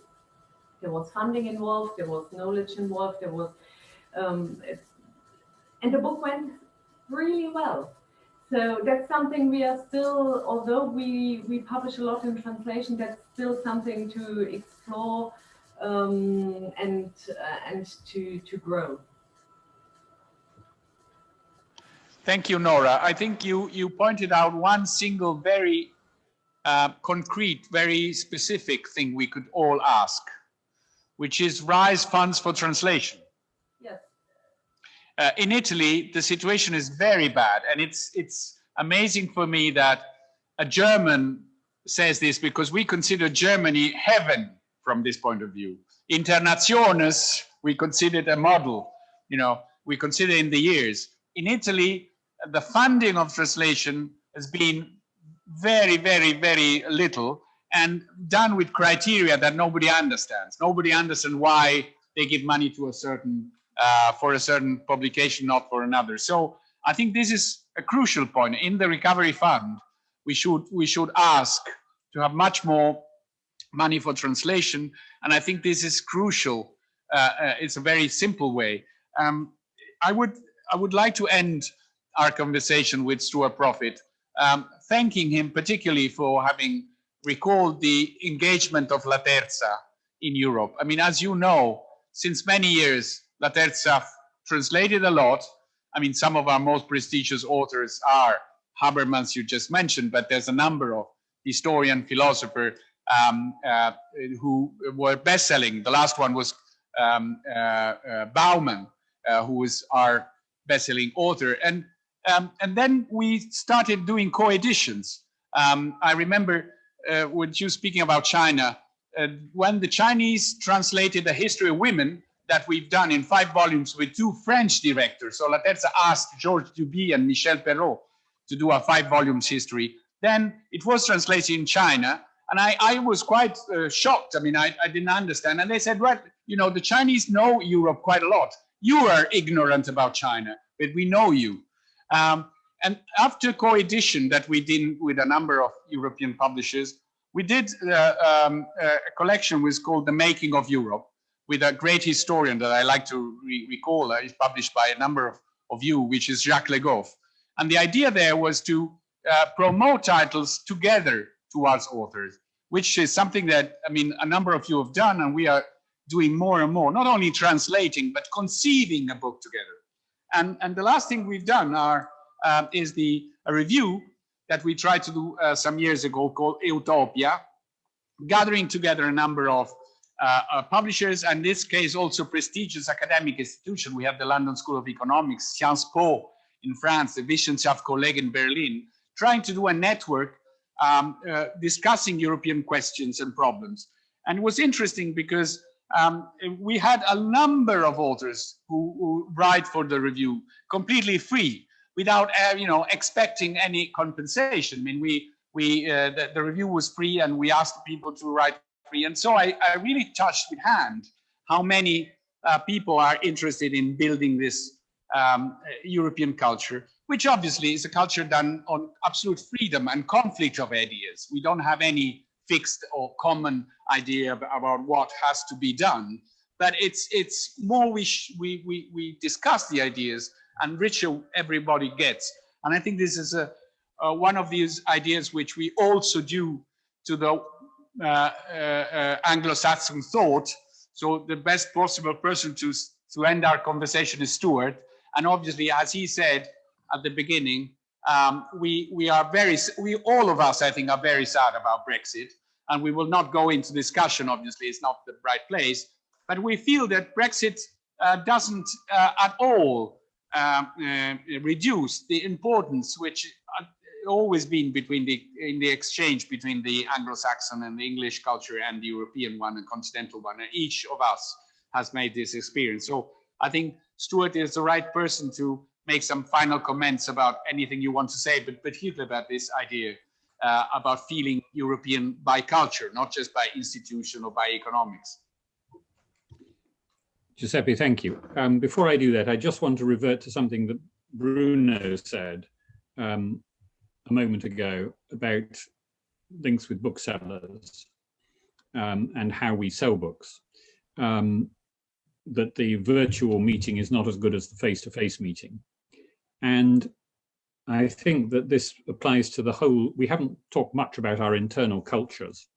there was funding involved, there was knowledge involved, there was, um, and the book went really well. So that's something we are still, although we, we publish a lot in translation, that's still something to explore um, and, uh, and to, to grow. Thank you, Nora. I think you, you pointed out one single very uh, concrete, very specific thing we could all ask which is RISE funds for translation. Yes. Uh, in Italy, the situation is very bad. And it's, it's amazing for me that a German says this because we consider Germany heaven from this point of view. Inter Nationes, we consider it a model, you know, we consider in the years. In Italy, the funding of translation has been very, very, very little and done with criteria that nobody understands. Nobody understands why they give money to a certain uh, for a certain publication, not for another. So I think this is a crucial point in the recovery fund. We should we should ask to have much more money for translation, and I think this is crucial. Uh, uh, it's a very simple way. Um, I would I would like to end our conversation with Stuart Proffitt, um, thanking him particularly for having recall the engagement of Laterza in Europe. I mean, as you know, since many years, Laterza translated a lot. I mean, some of our most prestigious authors are Habermas you just mentioned, but there's a number of historian, philosopher um, uh, who were best-selling. The last one was um, uh, uh, Bauman, uh, who was our best-selling author. And, um, and then we started doing co-editions. Um, I remember uh, with you speaking about China, uh, when the Chinese translated the history of women that we've done in five volumes with two French directors, so Laterza asked Georges Duby and Michelle Perrot to do a five volumes history. Then it was translated in China, and I, I was quite uh, shocked. I mean, I, I didn't understand. And they said, well, you know, the Chinese know Europe quite a lot. You are ignorant about China, but we know you. Um, and after co-edition that we did with a number of European publishers, we did uh, um, a collection was called The Making of Europe with a great historian that I like to re recall. Uh, it's published by a number of, of you, which is Jacques Le Goff. And the idea there was to uh, promote titles together towards authors, which is something that, I mean, a number of you have done, and we are doing more and more, not only translating, but conceiving a book together. And, and the last thing we've done are, uh, is the review that we tried to do uh, some years ago called Utopia, gathering together a number of uh, uh, publishers, and in this case also prestigious academic institution. We have the London School of Economics, Sciences Po in France, the Wissenschaftskolleg in Berlin, trying to do a network um, uh, discussing European questions and problems. And it was interesting because um, we had a number of authors who, who, write for the review completely free without uh, you know expecting any compensation. I mean, we we uh, the, the, review was free and we asked people to write free. And so I, I really touched with hand how many uh, people are interested in building this um, European culture, which obviously is a culture done on absolute freedom and conflict of ideas. We don't have any fixed or common idea about what has to be done, but it's it's more we we we we discuss the ideas and richer everybody gets. And I think this is a, one of these ideas which we also do to the uh, uh, uh, Anglo-Saxon thought. So the best possible person to to end our conversation is Stuart. And obviously, as he said at the beginning, um, we we are very we all of us I think are very sad about Brexit, and we will not go into discussion. Obviously, it's not the right place, but we feel that Brexit uh, doesn't uh, at all uh, reduce the importance which always been between the in the exchange between the Anglo-Saxon and the English culture and the European one and continental one. And each of us has made this experience. So I think Stuart is the right person to make some final comments about anything you want to say, but particularly about this idea uh, about feeling European by culture, not just by institution or by economics. Giuseppe, thank you. Um, before I do that, I just want to revert to something that Bruno said um, a moment ago about links with booksellers um, and how we sell books. Um, that the virtual meeting is not as good as the face-to-face -face meeting. And I think that this applies to the whole, we haven't talked much about our internal cultures,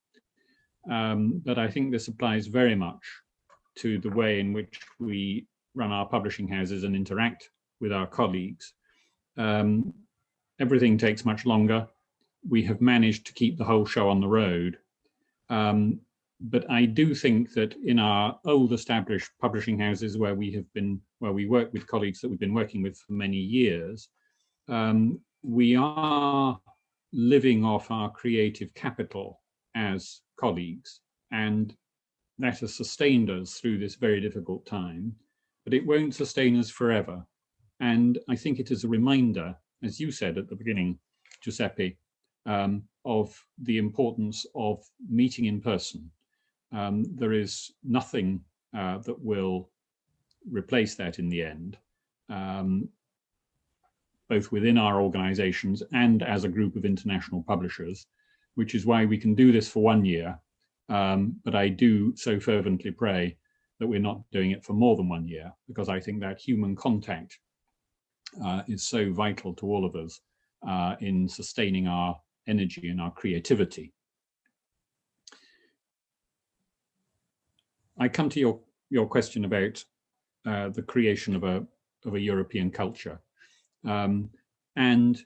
um, but I think this applies very much to the way in which we run our publishing houses and interact with our colleagues. Um, everything takes much longer. We have managed to keep the whole show on the road. Um, but I do think that in our old established publishing houses where we have been, where we work with colleagues that we've been working with for many years, um, we are living off our creative capital as colleagues. And that has sustained us through this very difficult time, but it won't sustain us forever. And I think it is a reminder as you said at the beginning, Giuseppe, um, of the importance of meeting in person. Um, there is nothing uh, that will replace that in the end, um, both within our organizations and as a group of international publishers, which is why we can do this for one year. Um, but I do so fervently pray that we're not doing it for more than one year, because I think that human contact uh, is so vital to all of us uh, in sustaining our energy and our creativity. I come to your, your question about uh, the creation of a, of a European culture. Um, and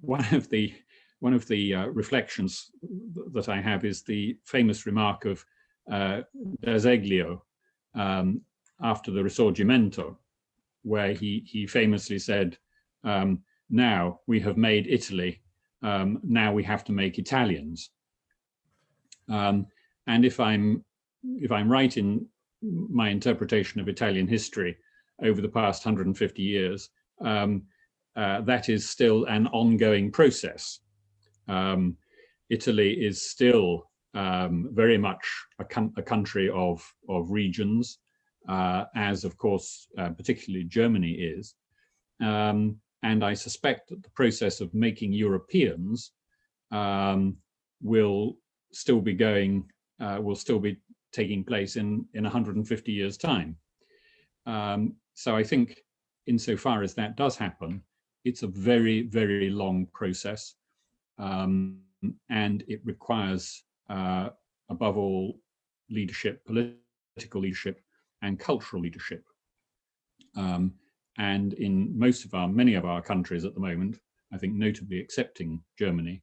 one of the one of the uh, reflections that I have is the famous remark of uh, D'Azeglio um, after the Risorgimento, where he, he famously said, um, now we have made Italy, um, now we have to make Italians. Um, and if I'm, if I'm right in my interpretation of Italian history over the past 150 years, um, uh, that is still an ongoing process. Um, Italy is still um, very much a, a, country of, of regions, uh, as of course, uh, particularly Germany is. Um, and I suspect that the process of making Europeans um, will still be going, uh, will still be taking place in, in 150 years time. Um, so I think insofar as that does happen, it's a very, very long process. Um, and it requires, uh, above all, leadership, political leadership, and cultural leadership. Um, and in most of our, many of our countries at the moment, I think notably excepting Germany,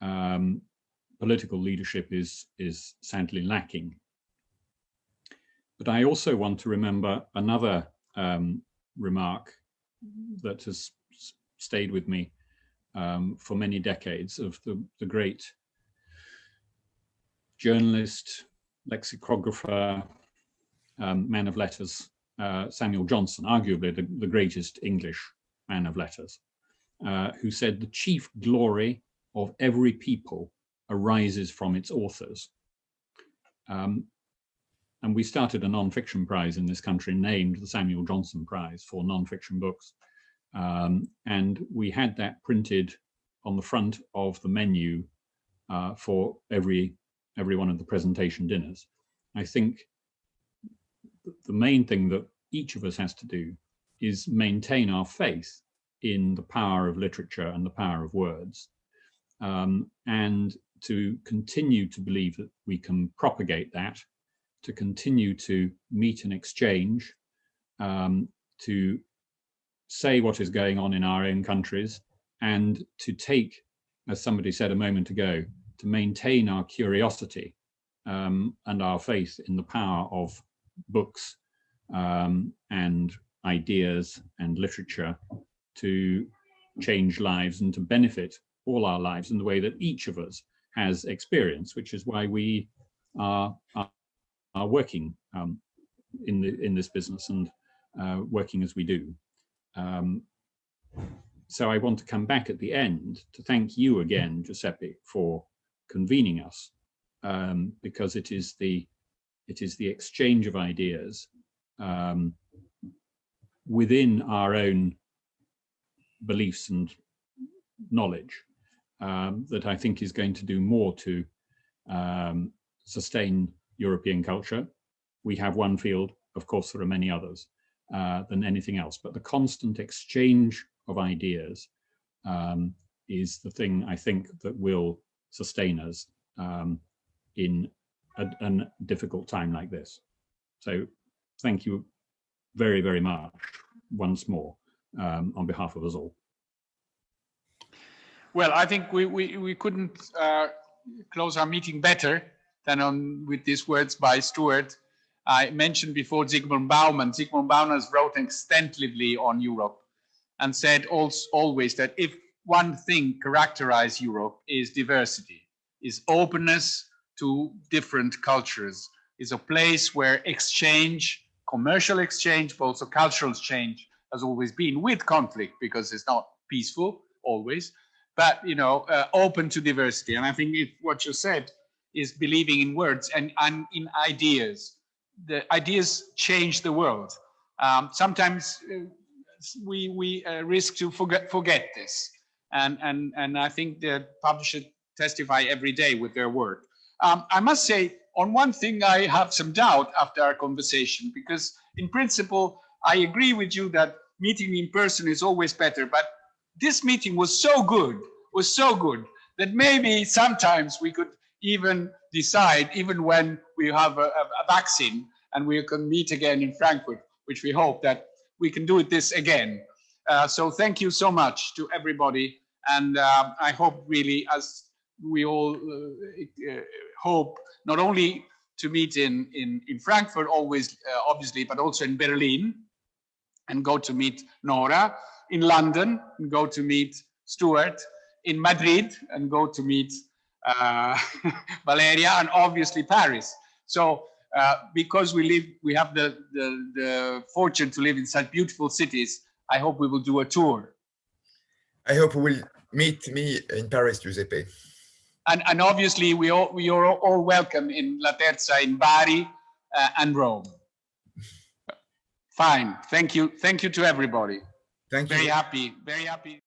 um, political leadership is, is sadly lacking. But I also want to remember another um, remark that has stayed with me um, for many decades of the, the great journalist, lexicographer, um, man of letters, uh, Samuel Johnson, arguably the, the, greatest English man of letters, uh, who said the chief glory of every people arises from its authors. Um, and we started a non-fiction prize in this country named the Samuel Johnson Prize for non-fiction books. Um, and we had that printed on the front of the menu uh, for every every one of the presentation dinners. I think the main thing that each of us has to do is maintain our faith in the power of literature and the power of words um, and to continue to believe that we can propagate that, to continue to meet and exchange, um, to say what is going on in our own countries and to take, as somebody said a moment ago, to maintain our curiosity um, and our faith in the power of books um, and ideas and literature to change lives and to benefit all our lives in the way that each of us has experience, which is why we are, are, are working um, in, the, in this business and uh, working as we do. Um, so I want to come back at the end to thank you again, Giuseppe, for convening us, um, because it is the it is the exchange of ideas um, within our own beliefs and knowledge um, that I think is going to do more to um, sustain European culture. We have one field, of course, there are many others uh, than anything else, but the constant exchange of ideas um, is the thing I think that will sustain us um, in a, a difficult time like this. So thank you very, very much once more um, on behalf of us all. Well, I think we, we, we couldn't uh, close our meeting better than on with these words by Stuart. I mentioned before Zygmunt Bauman. Zygmunt Bauman has wrote extensively on Europe and said also, always that if one thing characterizes Europe is diversity, is openness to different cultures, is a place where exchange, commercial exchange, but also cultural exchange has always been with conflict because it's not peaceful always, but you know, uh, open to diversity. And I think it, what you said is believing in words and, and in ideas. The ideas change the world. Um, sometimes uh, we we uh, risk to forget forget this, and and and I think the publishers testify every day with their work. Um, I must say, on one thing, I have some doubt after our conversation because, in principle, I agree with you that meeting in person is always better. But this meeting was so good, was so good that maybe sometimes we could even decide, even when we have a, a vaccine and we can meet again in Frankfurt, which we hope that we can do this again. Uh, so thank you so much to everybody. And uh, I hope really, as we all uh, uh, hope, not only to meet in, in, in Frankfurt always, uh, obviously, but also in Berlin and go to meet Nora, in London and go to meet Stuart, in Madrid and go to meet *laughs* Valeria, and obviously Paris. So uh, because we live, we have the, the, the fortune to live in such beautiful cities, I hope we will do a tour. I hope we will meet me in Paris, Giuseppe. And, and obviously, we all, we are all welcome in Laterza in Bari uh, and Rome. Fine. Thank you. Thank you to everybody. Thank you. Very happy. Very happy.